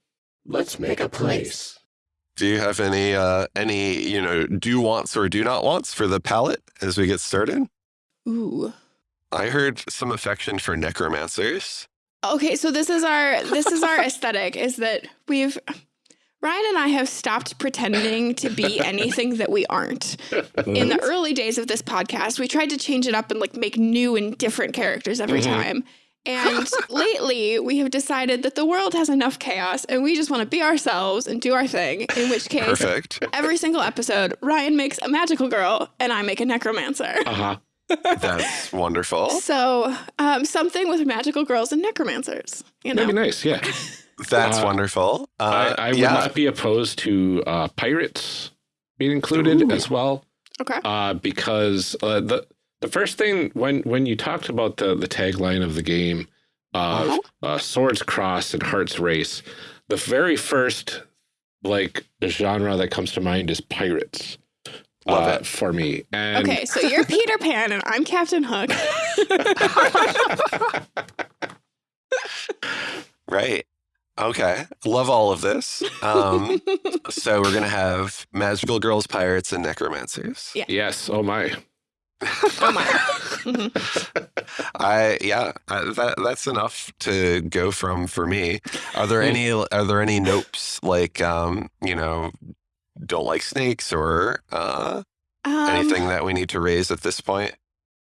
Let's make a place. Do you have any uh, any you know do wants or do not wants for the palette as we get started? Ooh. I heard some affection for necromancers. Okay, so this is our this is our aesthetic is that we've Ryan and I have stopped pretending to be anything that we aren't. In the early days of this podcast, we tried to change it up and like make new and different characters every Mhm. time. And lately, we have decided that the world has enough chaos and we just want to be ourselves and do our thing. In which case, Perfect. every single episode, Ryan makes a magical girl and I make a necromancer. Uh huh. That's wonderful. So, um, something with magical girls and necromancers. You know, That'd be nice. Yeah. That's Uh, wonderful. Uh, I, I would yeah. not be opposed to uh, pirates being included Ooh. as well, okay. uh, because uh, the the first thing when when you talked about the the tagline of the game, uh, Uh-huh. uh, swords cross and hearts race, the very first like genre that comes to mind is pirates. Love uh, it. for me. And Okay, so you're Peter Pan and I'm Captain Hook. Right. Okay. Love all of this. Um, so we're gonna have magical girls, pirates, and necromancers. Yeah. yes, oh my. Oh my. Mhm. I yeah, I, that that's enough to go from for me. Are there Hmm. any are there any nopes like um you know don't like snakes or uh, Um, anything that we need to raise at this point?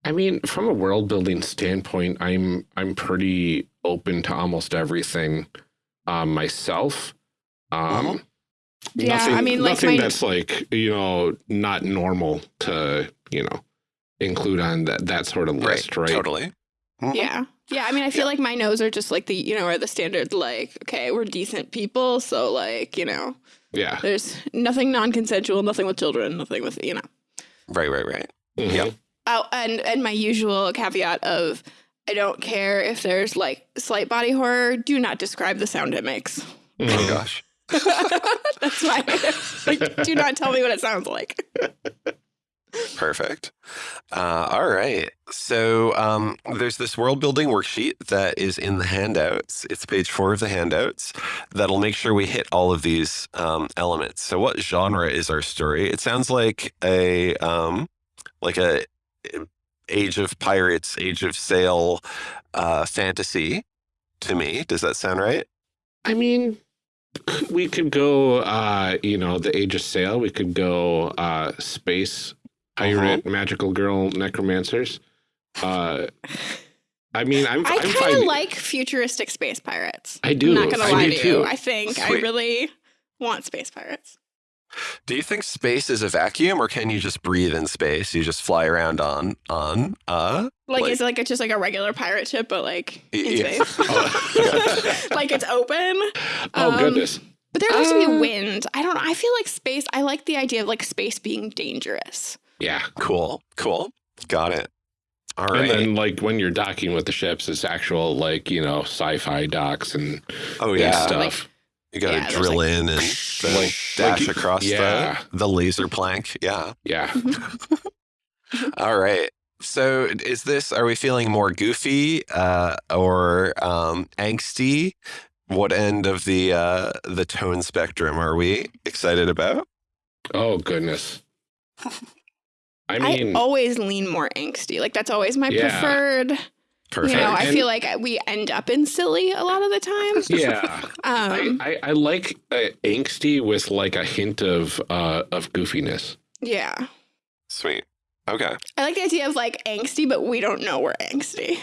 I mean, from a world building standpoint, I'm I'm pretty open to almost everything um, myself. Um, Yeah, nothing, I mean, like, nothing my- that's like you know not normal to you know include on that that sort of list, right? Totally. Mhm. Yeah. Yeah. I mean, I feel like my nose are just like the, you know, are the standard, like, okay, we're decent people. So, like, you know, Yeah. there's nothing non consensual, nothing with children, nothing with, you know. Right, right, right. Mhm. Yeah. Oh, and, and my usual caveat of I don't care if there's like slight body horror, do not describe the sound it makes. Oh Mhm. gosh. That's my like, do not tell me what it sounds like. Perfect. Uh, all right. So um, there's this world building worksheet that is in the handouts. It's page four of the handouts that'll make sure we hit all of these um, elements. So what genre is our story? It sounds like a um, like a Age of Pirates, Age of Sail uh, fantasy to me. Does that sound right? I mean, we could go, uh, you know, the Age of Sail. We could go uh, space pirate, magical girl, necromancers. Uh, I mean, I'm, I kind of like futuristic space pirates. I do. I'm not gonna I lie do to too. you. I think I really want space pirates. Do you think space is a vacuum, or can you just breathe in space? You just fly around on on uh Like, Like- is it like it's just like a regular pirate ship, but like in Yeah. space? Oh. like it's open. oh Um, goodness. But there has to be Uh, wind. I don't know. I feel like space. I like the idea of like space being dangerous. Yeah. Cool, cool. Got it. All right. And then, like, when you're docking with the ships, it's actual, like, you know, sci-fi docks and, oh and yeah, stuff. like- you got to yeah, drill like- in and then Like- dash like- across yeah. the the laser plank. Yeah. yeah. All right. So is this? Are we feeling more goofy uh, or um, angsty? What end of the uh, the tone spectrum are we excited about? Oh goodness. I I, always lean more angsty. Like that's always my Yeah. preferred. Perfect. You know, I And- feel like we end up in silly a lot of the time. yeah. Um, I, I, I like uh, angsty with like a hint of uh, of goofiness. yeah. Sweet. Okay. I like the idea of like angsty, but we don't know we're angsty.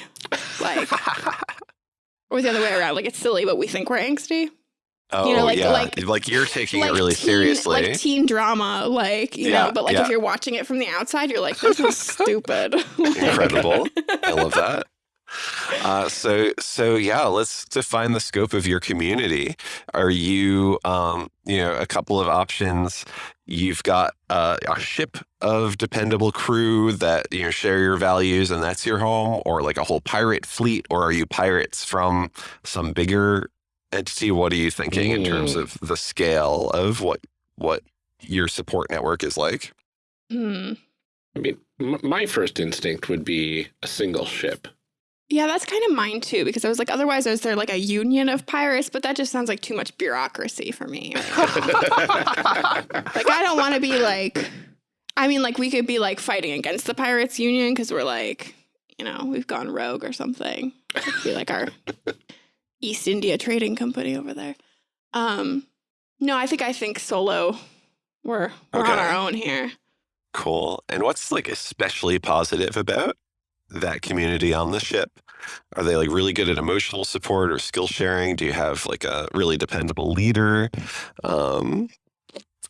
Like, or the other way around. Like it's silly, but we think we're angsty. Oh know, like- yeah, like- you're taking like it really teen, seriously. Like teen drama, like, you Yeah, know, but like yeah. if you're watching it from the outside, you're like, this is stupid. Like- Incredible. I love that. Uh, so so yeah, let's define the scope of your community. Are you um, you know a couple of options? You've got uh, a ship of dependable crew that you know share your values, and that's your home, or like a whole pirate fleet, or are you pirates from some bigger entity? What are you thinking in terms Mm. of the scale of what what your support network is like? Hmm. I mean, m- my first instinct would be a single ship. Yeah, that's kind of mine too, because I was like, otherwise, is there like a union of pirates? But that just sounds like too much bureaucracy for me. like, I don't want to be like, I mean, like, we could be like fighting against the pirates union because we're like, you know, we've gone rogue or something. It'd be like our East India Trading Company over there. Um, no, I think I think solo. We're we're Okay. on our own here. Cool. And what's like especially positive about that community on the ship? Are they like really good at emotional support or skill sharing? Do you have like a really dependable leader? Um,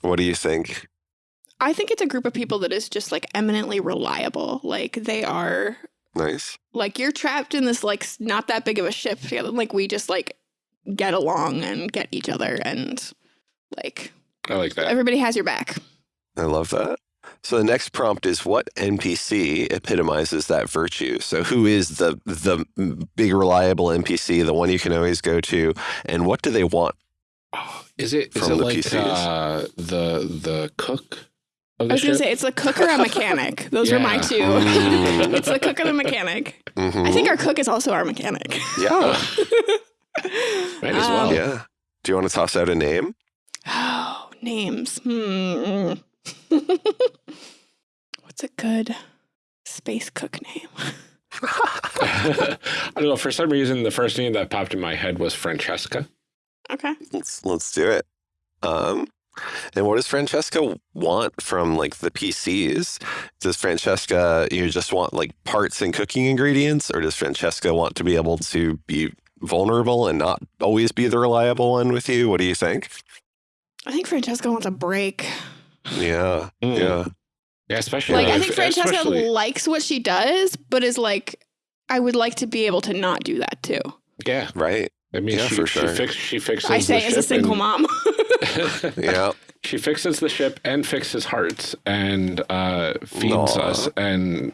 what do you think? I think it's a group of people that is just like eminently reliable. Like they are Nice. like you're trapped in this like not that big of a ship together. Like we just like get along and get each other and like I like that. everybody has your back. I love that. So the next prompt is what NPC epitomizes that virtue? So who is the the big reliable NPC, the one you can always go to, and what do they want? Oh, is it is From it the like PCs. uh, the the cook of I the was gonna say it's the cook or a mechanic. Those are my two. Mm. it's the cook or the mechanic. Mhm. I think our cook is also our mechanic. yeah, Might as well. Um, yeah. Do you want to toss out a name? Oh, names. Hmm. What's a good space cook name. I don't know. For some reason, the first name that popped in my head was Francesca. Okay. Let's let's do it. Um, and what does Francesca want from like the PCs? Does Francesca you know, just want like parts and cooking ingredients, or does Francesca want to be able to be vulnerable and not always be the reliable one with you? What do you think? I think Francesca wants a break. Yeah, Mm. yeah, Yeah, especially Like I think Francesca especially- likes what she does, but is like, I would like to be able to not do that too. yeah. right. I mean, Yeah, she, for she, sure. fix, she fixes I say as a single and- mom. Yeah, She fixes the ship and fixes hearts and uh, feeds Aw. us, and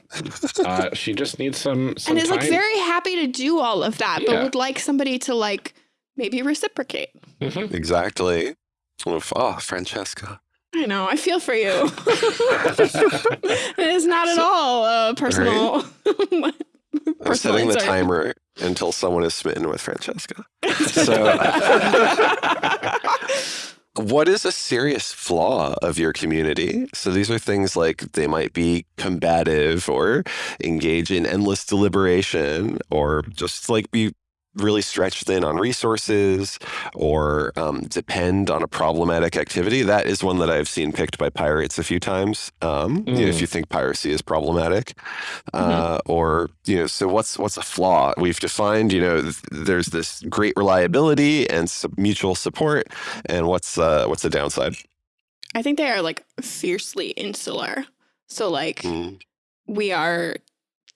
uh, she just needs some some and is time. like very happy to do all of that, but would like somebody to like maybe reciprocate. Mhm. exactly. Oof, Oh, Francesca. I know. I feel for you. it is not at all uh, personal. I'm setting the timer until someone is smitten with Francesca. So, what is a serious flaw of your community? So, these are things like they might be combative or engage in endless deliberation or just like be really stretched thin on resources or um, depend on a problematic activity. That is one that I've seen picked by pirates a few times. Um, you know, if Mm. you think piracy is problematic, uh, or you know, so what's what's a flaw? We've defined, you know, th- there's this great reliability and su- mutual support, and what's uh, what's the downside? I think they are like fiercely insular. So like Mm, we are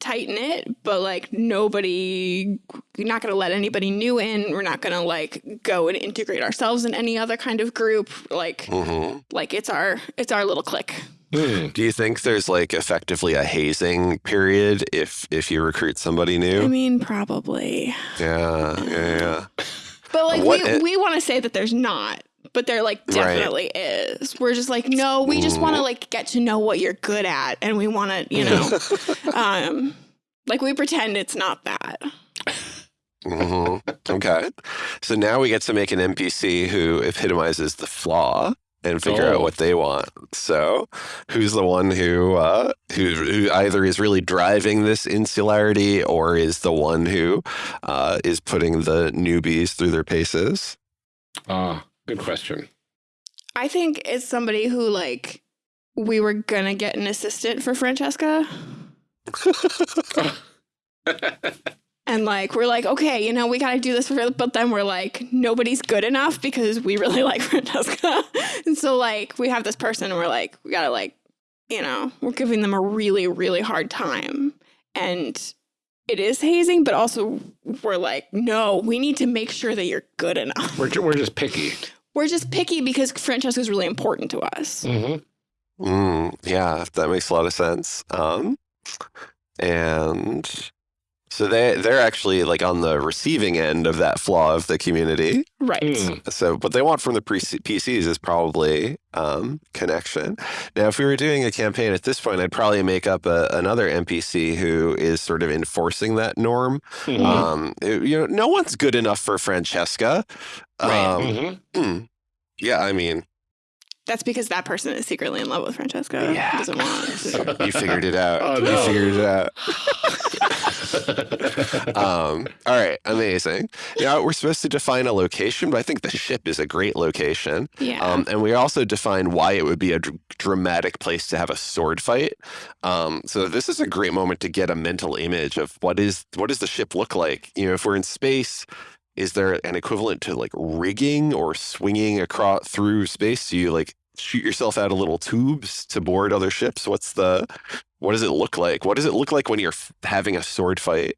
tight knit, but like nobody, we're not going to let anybody new in. We're not going to like go and integrate ourselves in any other kind of group. Like, mhm. like it's our, it's our little clique. Mm. Do you think there's like effectively a hazing period if if you recruit somebody new? I mean, probably, Yeah, yeah, yeah. but like What we, i- we want to say that there's not. But there like Right. definitely is. We're just like, no, we just want to Mhm. like get to know what you're good at and we want to, you know, um like we pretend it's not that. hmm Okay. So now we get to make an NPC who epitomizes the flaw and figure out Oh. what they want. So, who's the one who uh, who who either is really driving this insularity or is the one who uh, is putting the newbies through their paces? Ah, good question. I think it's somebody who like we were gonna get an assistant for Francesca. And like we're like, okay, you know, we gotta do this for but then we're like, nobody's good enough because we really like Francesca. and so like we have this person and we're like, we gotta like, you know, we're giving them a really, really hard time. And it is hazing, but also we're like, no, we need to make sure that you're good enough. We're, we're just picky. We're just picky because Francesca's really important to us. hmm Mm, yeah, that makes a lot of sense. Um, and so they they're actually like on the receiving end of that flaw of the community. Right. Mm. So, what they want from the PCs is probably um, connection. Now, if we were doing a campaign at this point, I'd probably make up a, another NPC who is sort of enforcing that norm. Mhm. Um, it- you know, no one's good enough for Francesca. Right. Um, Mhm. hmm. Yeah, I mean, That's because that person is secretly in love with Francesca. Yeah. Doesn't want. to- you figured it out. Oh, You figured it out. um, all right, amazing. Now we're supposed to define a location, but I think the ship is a great location. Yeah. Um, and we also define why it would be a dr- dramatic place to have a sword fight. Um, so this is a great moment to get a mental image of what is what does the ship look like? You know, if we're in space, is there an equivalent to like rigging or swinging across through space? Do you like shoot yourself out of little tubes to board other ships? What's the what does it look like? What does it look like when you're having a sword fight?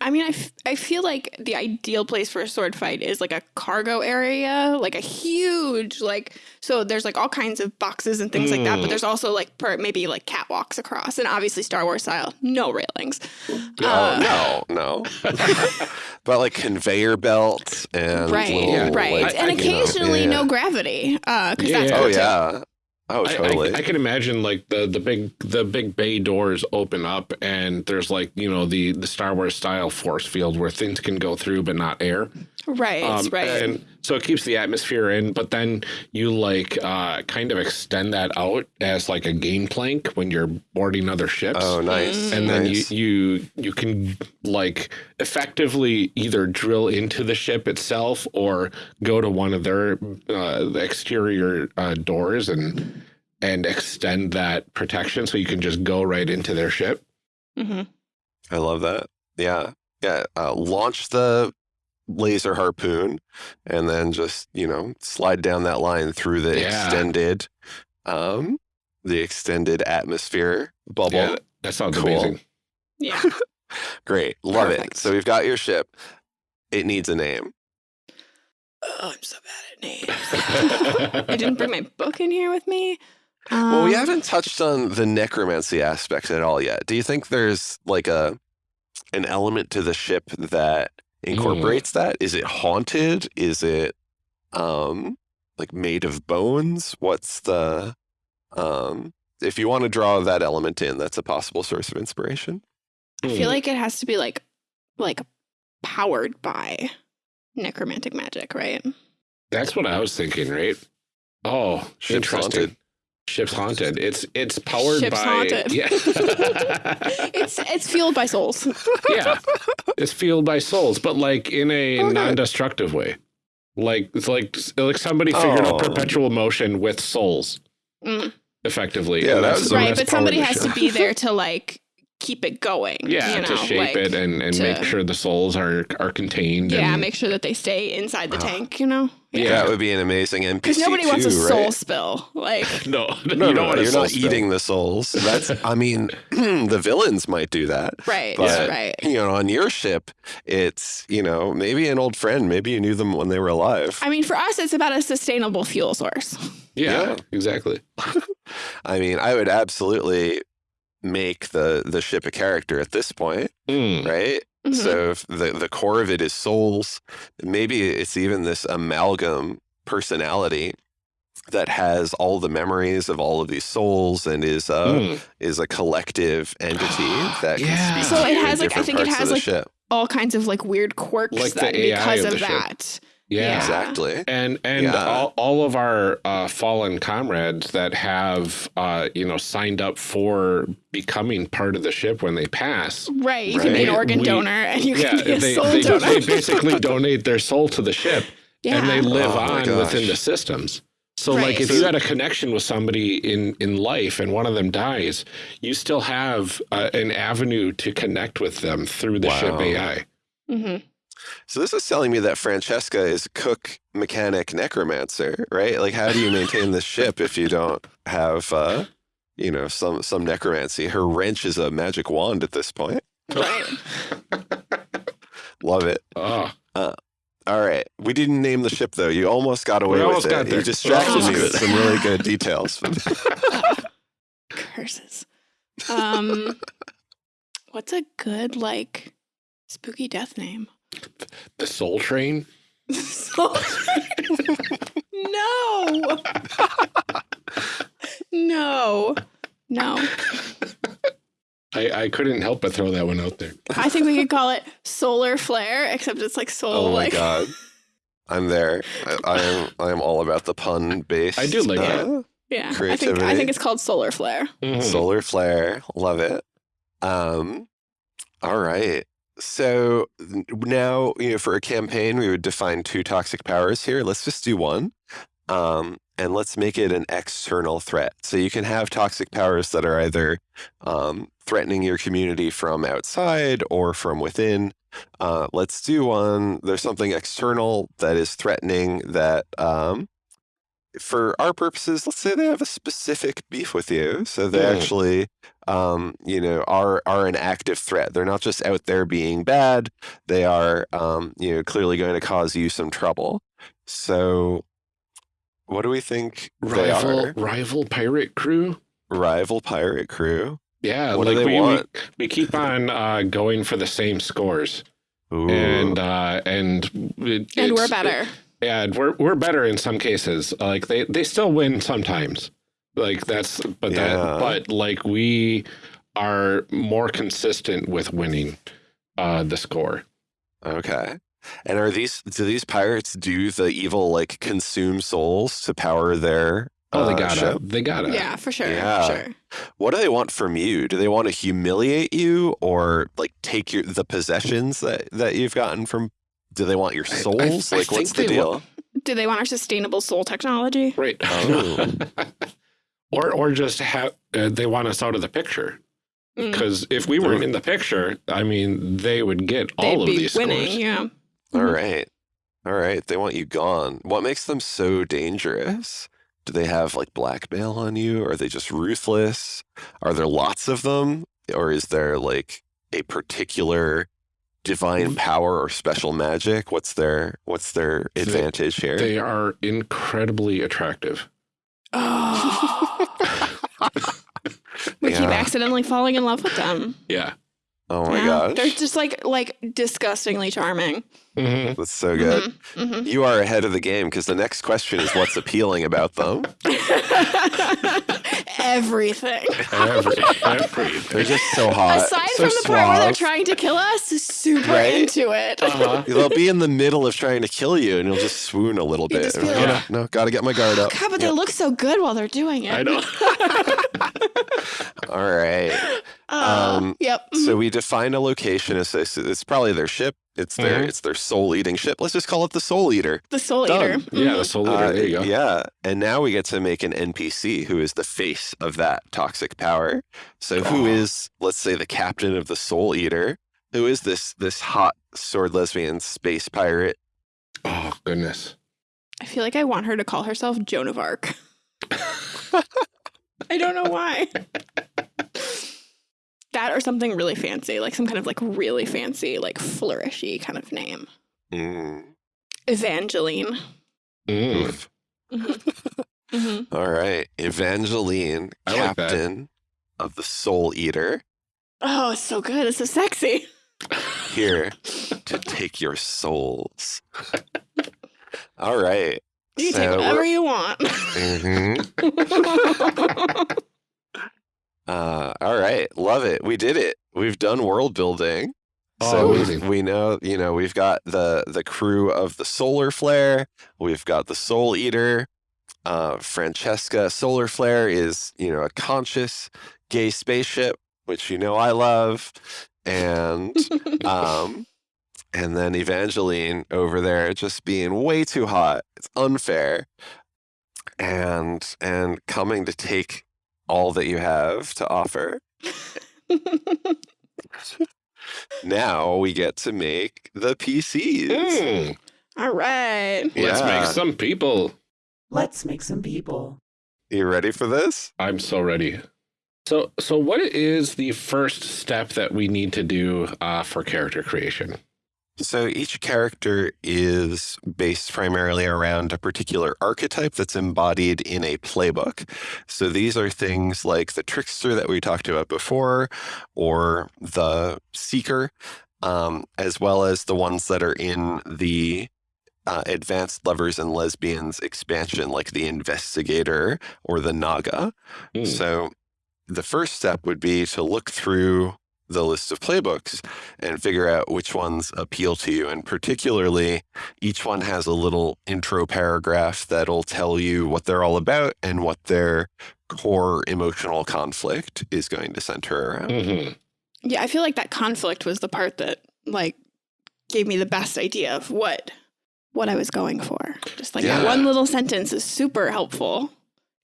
I mean, I, f- I feel like the ideal place for a sword fight is like a cargo area, like a huge, like, so there's like all kinds of boxes and things like that, but Mm. there's also like per, maybe like catwalks across, and obviously Star Wars style, no railings. Oh Uh, no, no. but like conveyor belts and right, little, Yeah. right. like, and I- you know, occasionally yeah. no gravity, because Yeah, that's. Oh cool too. yeah. Oh I- totally. I, I can imagine like the the big the big bay doors open up and there's like you know the the Star Wars style force field where things can go through but not air. Right, Um, right. And so it keeps the atmosphere in, but then you like uh, kind of extend that out as like a game plank when you're boarding other ships. Oh, nice. Mm. and then nice. you, you you can like effectively either drill into the ship itself or go to one of their uh, exterior uh, doors and and extend that protection so you can just go right into their ship. Mm -hmm. I love that. Yeah. Yeah. Uh, launch the laser harpoon and then just, you know, slide down that line through the Yeah. extended um the extended atmosphere bubble. Yeah, that sounds Cool. amazing. Yeah. Great. Love it. So we've got your ship. It needs a name. oh, I'm so bad at names. I didn't bring my book in here with me. Um, Well, we haven't touched on the necromancy aspect at all yet. Do you think there's like a an element to the ship that incorporates that? Is it haunted? Is it um like made of bones? What's the um if you want to draw that element in, that's a possible source of inspiration. I feel like it has to be like, like powered by necromantic magic, right? That's what I was thinking, right? Oh, Ship's interesting. haunted. Ship's haunted. It's it's powered Ship's by haunted. yeah. It's it's fueled by souls. yeah, it's fueled by souls, but like in a Okay. non-destructive way. Like it's like like somebody figured out Oh. perpetual motion with souls Mm. effectively. Yeah, that's- right, that's but somebody has to be there to like keep it going. Yeah, you know, to shape like, it and, and make sure the souls are are contained. yeah, and, make sure that they stay inside the Ah. tank. You know, Yeah. That would be an amazing NPC because nobody wants a too, soul right? spill. Like, no, No, you no, don't want a you're not spill. eating the souls. That's, I mean, the villains might do that. right, But- right. You know, on your ship, it's, you know, maybe an old friend. Maybe you knew them when they were alive. I mean, for us, it's about a sustainable fuel source. Yeah, Yeah. exactly. I mean, I would absolutely make the the ship a character at this point, Mm. right? Mhm. So if the the core of it is souls, maybe it's even this amalgam personality that has all the memories of all of these souls and is uh Mm. is a collective entity that can Yeah. speak So to it has, like, I think it has, like, ship. all kinds of like weird quirks Like the that AI because of of, the ship. That. Yeah. Yeah. Exactly. And and Yeah. all, all of our uh, fallen comrades that have uh, you know signed up for becoming part of the ship when they pass. Right. You can be an organ We- donor and you yeah, can be a they, soul they, donor. they basically donate their soul to the ship yeah. and they live Oh on within the systems. So Right. like if you had a connection with somebody in in life and one of them dies, you still have uh, an avenue to connect with them through the ship Wow. AI. hmm So this is telling me that Francesca is cook, mechanic, necromancer, right? Like, how do you maintain this ship if you don't have, uh, you know, some some necromancy? Her wrench is a magic wand at this point. Right. Love it. Oh, All right, we didn't name the ship though. You almost got away We with almost it. got there. You distracted me with some really good details. Curses. Um, what's a good like spooky death name? The Soul Train. Soul- no. no. No. I, I couldn't help but throw that one out there. I think we could call it solar flare, except it's like soul oh my like god, I'm there. I, I am. I am all about the pun based. I do like it. Yeah. I think I think it's called solar flare. Mhm. Solar flare, love it. Um, all right. So now, you know, for a campaign, we would define two toxic powers here. Let's just do one. Um, and let's make it an external threat. So you can have toxic powers that are either um, threatening your community from outside or from within. Uh, let's do one. There's something external that is threatening that um, for our purposes, let's say they have a specific beef with you. So they Mm. actually, um, you know, are are an active threat. They're not just out there being bad. They are, um, you know, clearly going to cause you some trouble. So, what do we think they rival are? rival pirate crew. Rival pirate crew. Yeah, What do like they we, we want? we keep on uh, going for the same scores, Ooh. and uh, and it, And we're better. Yeah, and we're we're better in some cases. Like they they still win sometimes. Like that's but Yeah. that but like we are more consistent with winning uh the score. Okay. And are these do these pirates do the evil like consume souls to power their Oh, they uh, gotta. ship? They gotta. Yeah, for sure. Yeah. For sure. What do they want from you? Do they want to humiliate you or like take your the possessions that that you've gotten from do they want your I- I- souls? I like what's the deal? wa- Do they want our sustainable soul technology? Right. Oh. or or just have uh, they want us out of the picture. Mm. Because if we weren't in the picture, I mean, they would get all They'd of be these winning. scores. Yeah. All Mhm. right. All right. They want you gone. What makes them so dangerous? Do they have like blackmail on you? Are they just ruthless? Are there lots of them? Or is there like a particular divine power or special magic? What's their what's their They- advantage here? They are incredibly attractive. Oh. we keep accidentally falling in love with them. Yeah. oh my Yeah. gosh. They're just like like disgustingly charming. hmm That's so good. Mhm, mhm. You are ahead of the game because the next question is what's appealing about them? Everything. Every, every. They're just so hot. Aside so from the part where they're trying to kill us, super Right? into it. Uh-huh. They'll be in the middle of trying to kill you, and you'll just swoon a little You bit. just And be like, like- no, no, gotta get my guard up. God, but they look so good while they're doing it. I know. All right. Oh, Um, yep. So we define a location as this. It's probably their ship. It's their Mhm. it's their soul eating ship. Let's just call it the Soul Eater. the soul done. eater. Yeah, Mhm. the soul leader. Uh, there you go. Yeah, and now we get to make an NPC who is the face of that toxic power. So who is, let's say, the captain of the Soul Eater? Who is this this hot sword lesbian space pirate? Oh goodness. I feel like I want her to call herself Joan of Arc. I don't know why. that or something really fancy, like some kind of like really fancy, like flourishy kind of name. Mm. Evangeline. Mm. Oof. hmm All right, Evangeline, I like captain of the Soul Eater, Oh, it's so good. It's so sexy. here to take your souls. All right. You can So take whatever you want. Mhm. Uh, all right, love it. We did it. We've done world building. Oh, so we, we know, you know, we've got the the crew of the Solar Flare. We've got the Soul Eater. Uh, Francesca Solar Flare is, you know, a conscious gay spaceship, which you know I love, and um, and then Evangeline over there just being way too hot. It's unfair. And and coming to take all that you have to offer. Now we get to make the PCs. Mm. All right. Let's make some people. Let's make some people. You ready for this? I'm so ready. So, so what is the first step that we need to do uh, for character creation? So each character is based primarily around a particular archetype that's embodied in a playbook. So these are things like the trickster that we talked about before, or the seeker, um, as well as the ones that are in the uh, advanced lovers and lesbians expansion, like the investigator or the naga. Hmm. So the first step would be to look through the list of playbooks and figure out which ones appeal to you. And particularly, each one has a little intro paragraph that'll tell you what they're all about and what their core emotional conflict is going to center around. hmm Yeah, I feel like that conflict was the part that like gave me the best idea of what what I was going for. Just like that one little sentence is super helpful.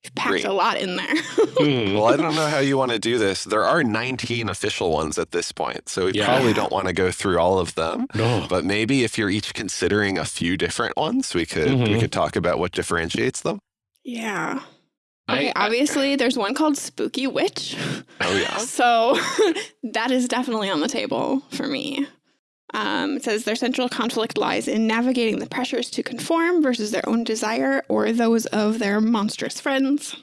You've packed Great. a lot in there. Hmm. Well, I don't know how you want to do this. There are 19 official ones at this point, so we Yeah. probably don't want to go through all of them. No. But maybe if you're each considering a few different ones, we could we Mhm. could talk about what differentiates them. yeah. I- Okay, I- obviously there's one called Spooky Witch. Oh yeah. So that is definitely on the table for me. Um, it says their central conflict lies in navigating the pressures to conform versus their own desire or those of their monstrous friends,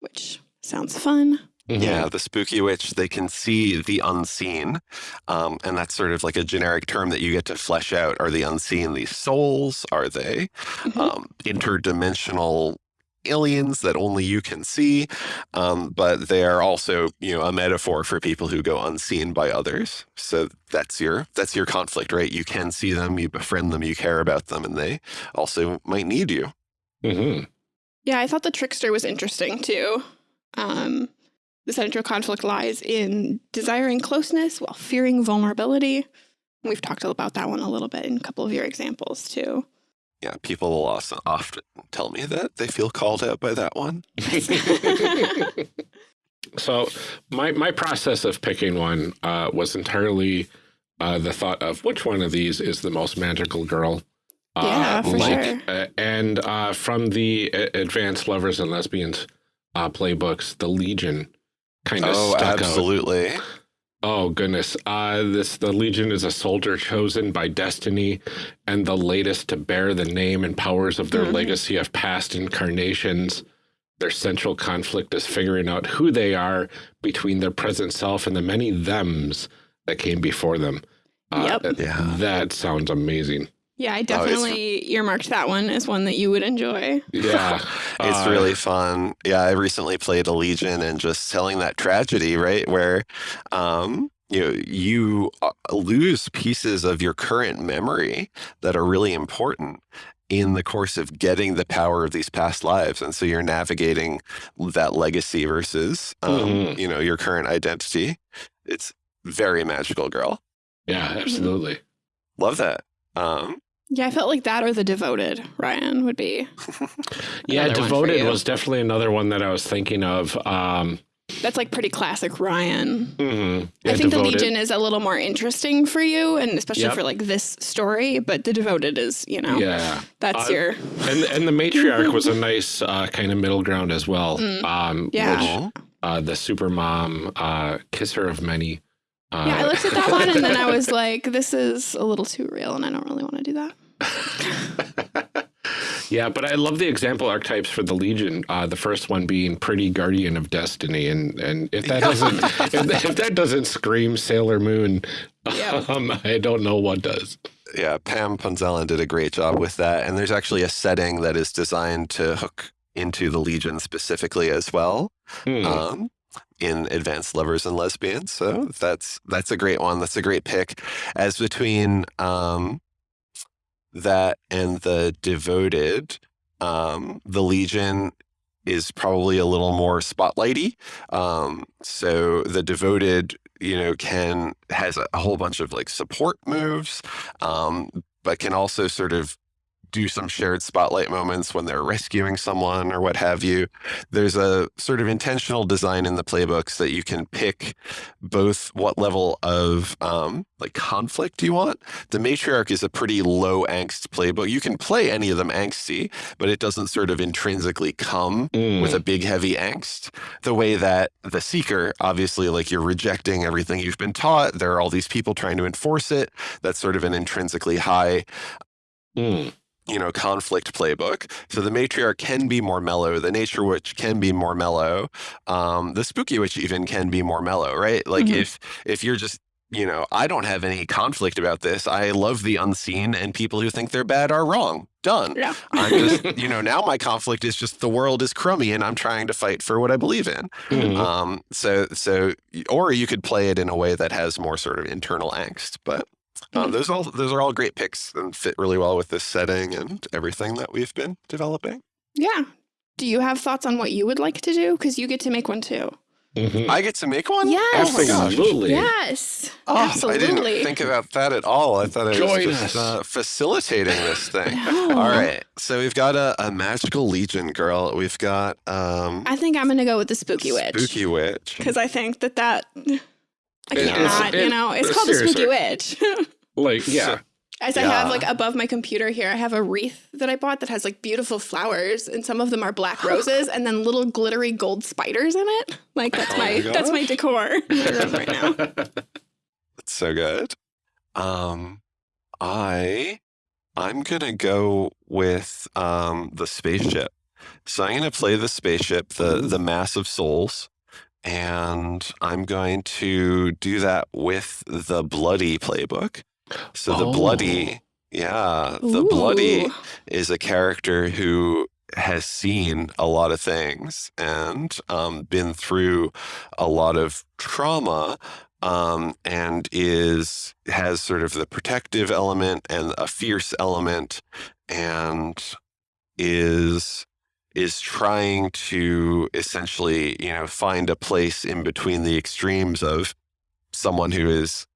which sounds fun. Mhm. Yeah, the spooky witch, they can see the unseen. Um, and that's sort of like a generic term that you get to flesh out. Are the unseen these souls? Are they Mhm. um, interdimensional aliens that only you can see, um, but they are also you know a metaphor for people who go unseen by others. So that's your that's your conflict, right? You can see them, you befriend them, you care about them, and they also might need you. hmm Yeah, I thought the trickster was interesting too. Um, the central conflict lies in desiring closeness while fearing vulnerability. We've talked about that one a little bit in a couple of your examples too. Yeah, people will also often tell me that they feel called out by that one. so my my process of picking one uh, was entirely uh, the thought of which one of these is the most magical girl. Uh, Yeah, for sure. uh, and uh, from the uh, Advanced Lovers and Lesbians uh, playbooks, the Legion kind of Oh, stuck out. Absolutely. Oh goodness! Uh, this the Legion is a soldier chosen by destiny, and the latest to bear the name and powers of their Mhm. legacy of past incarnations. Their central conflict is figuring out who they are between their present self and the many thems that came before them. Uh, Yep. Yeah. that sounds amazing. Yeah, I Oh, definitely earmarked that one as one that you would enjoy. Yeah, It's uh, really fun. Yeah, I recently played a Legion and just telling that tragedy, right? Where um, you know, you uh, lose pieces of your current memory that are really important in the course of getting the power of these past lives. And so you're navigating that legacy versus um, Mhm. you know, your current identity. It's very magical, girl. yeah, absolutely. Love that. Um, Yeah, I felt like that or the devoted Ryan would be. Yeah, Another one for devoted was definitely another one that I was thinking of. Um, That's like pretty classic Ryan. mhm. I Yeah, think the Legion is a little more interesting for you, and especially Yep. for like this story. But the devoted is, you know, Yeah. that's Uh, your And and the matriarch was a nice uh, kind of middle ground as well. Mm. Um, Yeah. Which, uh, the super mom, uh, kisser of many. Uh, yeah. I looked at that one and then I was like, this is a little too real, and I don't really want to do that. yeah, but I love the example archetypes for the Legion. Uh, the first one being pretty guardian of destiny, and and if that doesn't if, if that doesn't scream Sailor Moon, Yeah. um, I don't know what does. yeah, Pam Punzalan did a great job with that. And there's actually a setting that is designed to hook into the Legion specifically as well. Hmm. Um, in Advanced Lovers and Lesbians. So that's that's a great one. That's a great pick. As between um, that and the Devoted, um, the Legion is probably a little more spotlighty. Um, so the Devoted, you know, can has a, whole bunch of like support moves, um, but can also sort of do some shared spotlight moments when they're rescuing someone or what have you. There's a sort of intentional design in the playbooks that you can pick both what level of um, like conflict you want. The matriarch is a pretty low angst playbook. You can play any of them angsty, but it doesn't sort of intrinsically come Hmm. with a big heavy angst the way that the seeker obviously like you're rejecting everything you've been taught there are all these people trying to enforce it that's sort of an intrinsically high Hmm. You know conflict playbook so the matriarch can be more mellow the nature witch can be more mellow um the spooky witch even can be more mellow right like Mhm. if if you're just you know i don't have any conflict about this i love the unseen and people who think they're bad are wrong done Yeah. i'm just you know now my conflict is just the world is crummy and i'm trying to fight for what i believe in Hmm. um so so or you could play it in a way that has more sort of internal angst but um, Mhm. those all those are all great picks and fit really well with this setting and everything that we've been developing. Yeah. Do you have thoughts on what you would like to do? Because you get to make one too. Mhm. I get to make one. Yes. Oh my gosh. Absolutely. Yes. Oh, I didn't think about that at all. I thought I Join was just uh, facilitating this thing. No. All right. So we've got a, a magical legion girl. We've got um I think I'm going to go with the spooky witch. spooky witch. Because I think that that. I It- can't it's- not, it- you know, it's uh, called the spooky witch. Like, yeah. So- As I have like above my computer here, I have a wreath that I bought that has like beautiful flowers, and some of them are black roses, and then little glittery gold spiders in it. Like that's Oh my, my that's my decor in my room right now. That's so good. Um, I I'm gonna go with um the spaceship. So I'm gonna play the spaceship, the the mass of souls, and I'm going to do that with the bloody playbook. So the bloody, yeah, the bloody is a character who has seen a lot of things and um, been through a lot of trauma um, and is has sort of the protective element and a fierce element and is is trying to essentially you know find a place in between the extremes of someone who is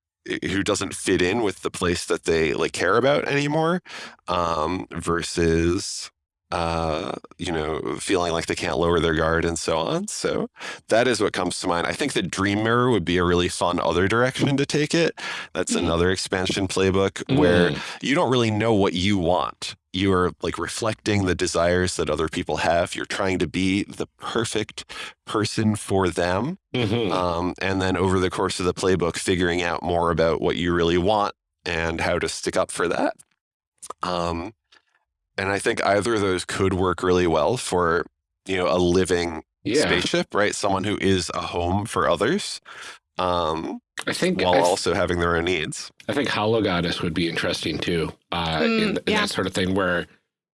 who doesn't fit in with the place that they like care about anymore um, versus uh, you know, feeling like they can't lower their guard and so on. So that is what comes to mind. I think the Dream Mirror would be a really fun other direction to take it. That's Mhm. another expansion playbook where Mm. you don't really know what you want. You are like reflecting the desires that other people have. You're trying to be the perfect person for them. Mhm. Um, and then over the course of the playbook, figuring out more about what you really want and how to stick up for that. Um, and I think either of those could work really well for, you know, a living yeah, spaceship, right? Someone who is a home for others, um, I think while I, th- also having their own needs. I think Hollow Goddess would be interesting too. Uh, Mm, in, in yeah. that sort of thing where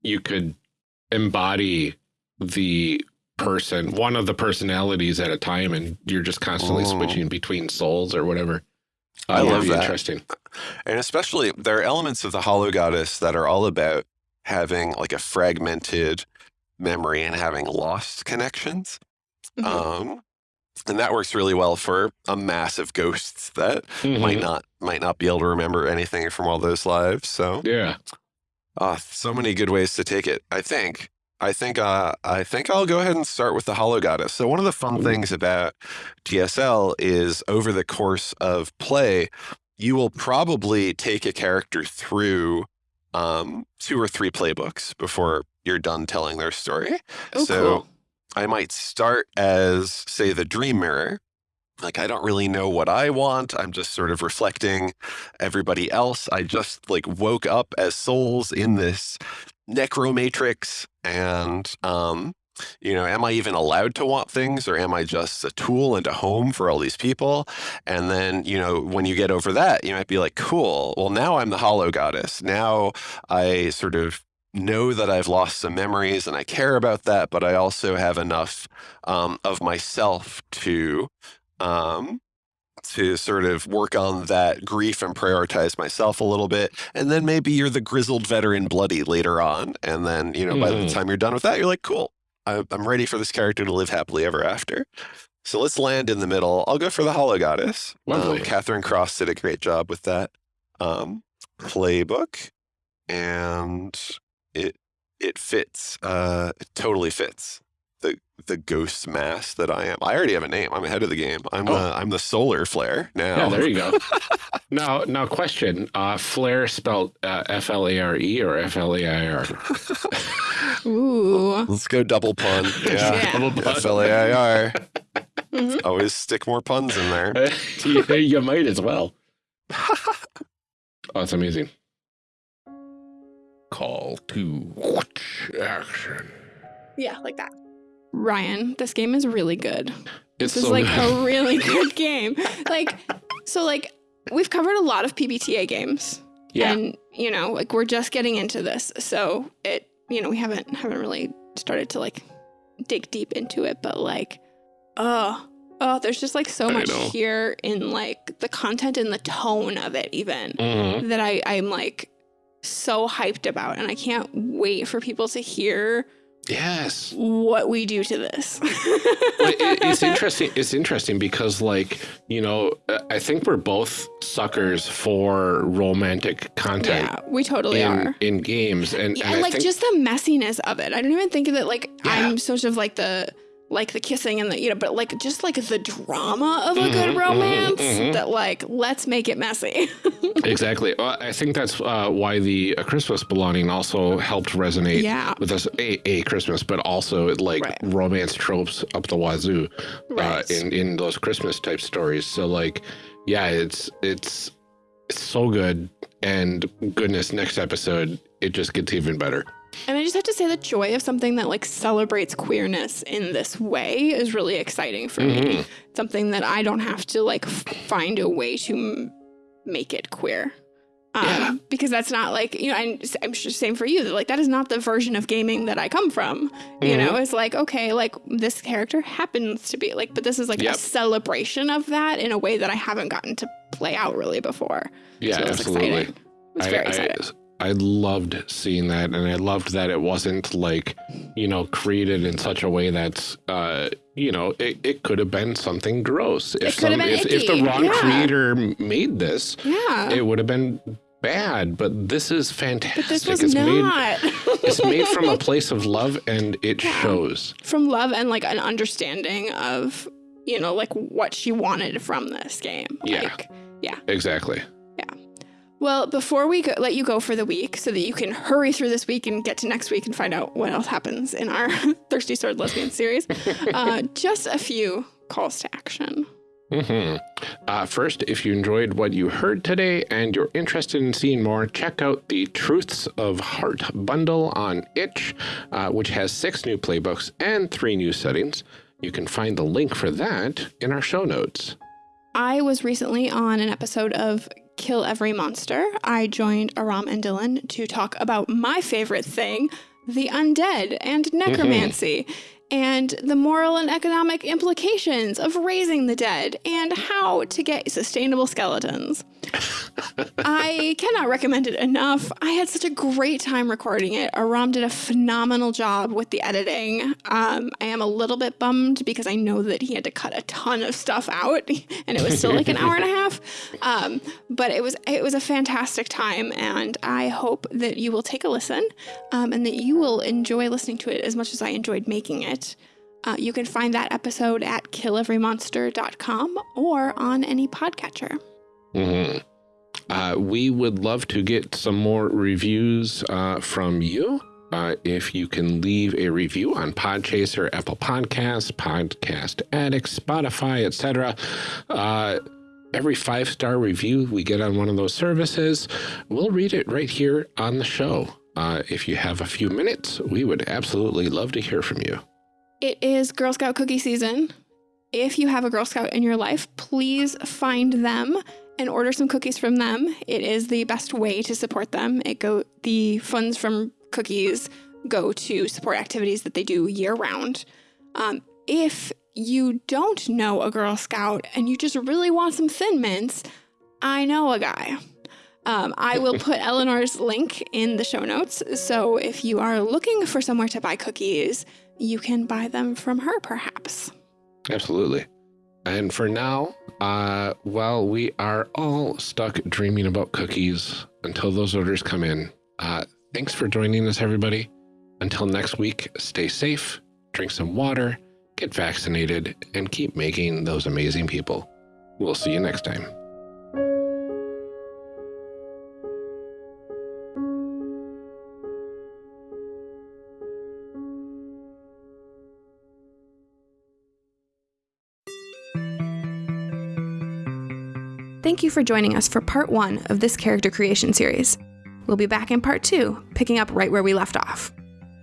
you could embody the person, one of the personalities at a time, and you're just constantly Oh. switching between souls or whatever. Uh, I that'd love that. Interesting. And especially there are elements of the Hollow Goddess that are all about having like a fragmented memory and having lost connections. Mhm. Um, and that works really well for a mass of ghosts that might Mhm. not might not be able to remember anything from all those lives. So Yeah. uh, so many good ways to take it. I think. I think uh, I think I'll go ahead and start with the Hollow Goddess. So one of the fun Ooh. things about TSL is over the course of play, you will probably take a character through um, two or three playbooks before you're done telling their story. Oh, so cool. I might start as, say, the Dream Mirror. Like, I don't really know what I want. I'm just sort of reflecting everybody else. I just like woke up as souls in this necromatrix. And, um, you know, am I even allowed to want things or am I just a tool and a home for all these people? And then, you know, when you get over that, you might be like, cool, well, now I'm the hollow goddess. Now I sort of know that I've lost some memories and I care about that, but I also have enough um, of myself to um, to sort of work on that grief and prioritize myself a little bit. And then maybe you're the grizzled veteran bloody later on. And then, you know, by the Mhm. time you're done with that, you're like, cool, I'm ready for this character to live happily ever after. So let's land in the middle. I'll go for the Hollow Goddess. Lovely. Um, Catherine Cross did a great job with that um, playbook, and it it fits. Uh, it totally fits the the ghost mass that I am. I already have a name. I'm ahead of the game. I'm Oh. the I'm the solar flare now. Yeah, there you go. now, now, question: uh, Flare spelled uh, F L A R E or F L A I R? Ooh. Let's go double pun. Yeah. Yeah. Double pun. F L A I R. Mhm. Always stick more puns in there. you, you might as well. Oh, that's amazing. Call to action. Yeah, like that. Ryan, this game is really good. It's This is so like good. a really good game. Like, so like we've covered a lot of PBTA games, yeah. and you know, like we're just getting into this, so it, you know, we haven't haven't really started to like dig deep into it, but like, oh, oh, there's just like so I much know. here in like the content and the tone of it, even Mhm. that I I'm like so hyped about, and I can't wait for people to hear Yes. what we do to this. It, it's interesting. It's interesting because, like, you know, I think we're both suckers for romantic content Yeah, we totally in are. in games, and, Yeah, and like think just the messiness of it. I don't even think of it like Yeah. I'm sort of like the like the kissing and the you know, but like just like the drama of a Mhm, good mhm, romance mhm. that like let's make it messy. exactly. Well, I think that's uh, why the uh, Christmas belonging also helped resonate yeah. with us. A, a Christmas, but also it, like Right. romance tropes up the wazoo uh, in in those Christmas type stories. So like, yeah, it's it's it's so good, and goodness, next episode it just gets even better. And I just have to say the joy of something that like celebrates queerness in this way is really exciting for me. Mhm. Something that I don't have to like find a way to make it queer. Um, Yeah. Because that's not like, you know, I'm, I'm just saying for you, that like that is not the version of gaming that I come from. You know, it's like, okay, like this character happens to be like, but this is like Yep. a celebration of that in a way that I haven't gotten to play out really before. Yeah, so absolutely. exciting. It was very I, exciting. I, I loved seeing that, and I loved that it wasn't like, you know, created in such a way that's, uh, you know, it, it could have been something gross. If been if, if the wrong yeah. creator made this, yeah. it would have been bad. But this is fantastic. but this was it's made it's made from a place of love, and it Yeah. shows. from love and like an understanding of, you know, like what she wanted from this game. Yeah. Like, Exactly. Well, before we go, let you go for the week so that you can hurry through this week and get to next week and find out what else happens in our Thirsty Sword Lesbian series, uh, just a few calls to action. hmm Uh, first, if you enjoyed what you heard today and you're interested in seeing more, check out the Truths of Heart bundle on itch, uh, which has six new playbooks and three new settings. You can find the link for that in our show notes. I was recently on an episode of Kill Every Monster. I joined Aram and Dylan to talk about my favorite thing, the undead and mm-hmm. necromancy, and the moral and economic implications of raising the dead, and how to get sustainable skeletons. I cannot recommend it enough. I had such a great time recording it. Aram did a phenomenal job with the editing. Um, I am a little bit bummed because I know that he had to cut a ton of stuff out, and it was still like an hour and a half. Um, but it was it was a fantastic time, and I hope that you will take a listen um, and that you will enjoy listening to it as much as I enjoyed making it. Uh, you can find that episode at killeverymonster.com or on any podcatcher. hmm Uh, we would love to get some more reviews uh, from you. Uh, if you can leave a review on Podchaser, Apple Podcasts, Podcast Addict, Spotify, etc. Uh, every five star review we get on one of those services, we'll read it right here on the show. Uh, if you have a few minutes, we would absolutely love to hear from you. It is Girl Scout cookie season. If you have a Girl Scout in your life, please find them and order some cookies from them. It is the best way to support them. It go the funds from cookies go to support activities that they do year round. Um, if you don't know a Girl Scout and you just really want some Thin Mints, I know a guy. Um, I will put Eleanor's link in the show notes. So if you are looking for somewhere to buy cookies, you can buy them from her, perhaps. Absolutely. And for now, uh, well, we are all stuck dreaming about cookies until those orders come in. Uh, thanks for joining us, everybody. Until next week, stay safe, drink some water, get vaccinated, and keep making those amazing people. We'll see you next time. Thank you for joining us for part one of this character creation series. We'll be back in part two, picking up right where we left off.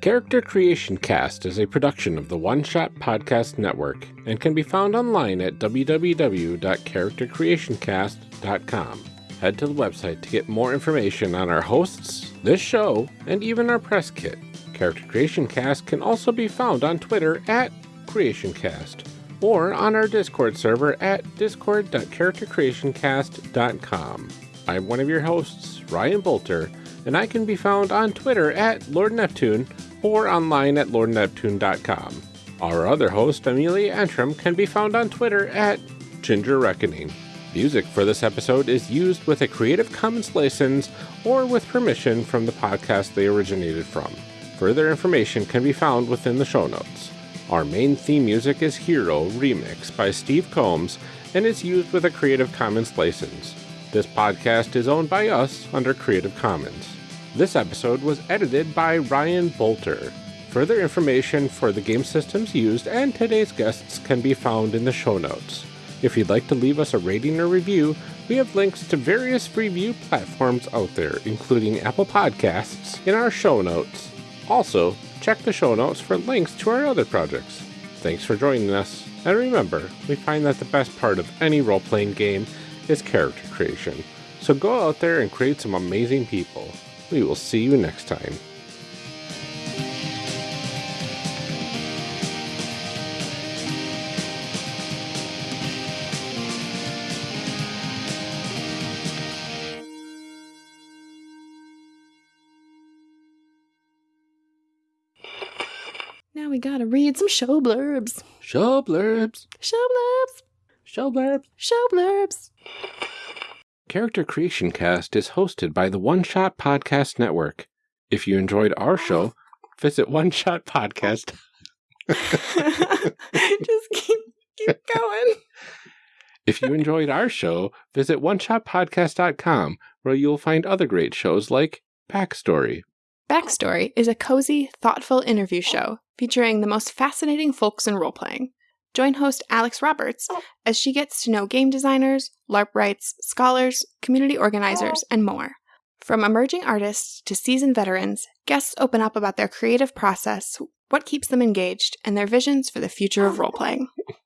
Character Creation Cast is a production of the One Shot Podcast Network and can be found online at www.charactercreationcast.com. Head to the website to get more information on our hosts, this show, and even our press kit. Character Creation Cast can also be found on Twitter at CreationCast or on our Discord server at discord.charactercreationcast.com. I'm one of your hosts, Ryan Bolter, and I can be found on Twitter at Lord Neptune or online at lordneptune.com. Our other host, Amelia Antrim, can be found on Twitter at Ginger Reckoning. Music for this episode is used with a Creative Commons license or with permission from the podcast they originated from. Further information can be found within the show notes. Our main theme music is Hero Remix by Steve Combs and is used with a Creative Commons license. This podcast is owned by us under Creative Commons. This episode was edited by Ryan Bolter. Further information for the game systems used and today's guests can be found in the show notes. If you'd like to leave us a rating or review, we have links to various review platforms out there, including Apple Podcasts, in our show notes. Also, check the show notes for links to our other projects. Thanks for joining us, and remember, we find that the best part of any role playing game is character creation. So So go out there and create some amazing people. We will see you next time. Now we gotta read some show blurbs. Show blurbs. Show blurbs. Show blurbs. Show blurbs. Character Creation Cast is hosted by the One Shot Podcast Network. If you enjoyed our show, visit One Shot Podcast. Just keep keep going. If you enjoyed our show, visit oneshotpodcast.com where you'll find other great shows like Backstory. Backstory is a cozy, thoughtful interview show featuring the most fascinating folks in role playing. Join host Alex Roberts oh. as she gets to know game designers, LARPwrights, scholars, community organizers, oh. and more. From emerging artists to seasoned veterans, guests open up about their creative process, what keeps them engaged, and their visions for the future of oh. role playing.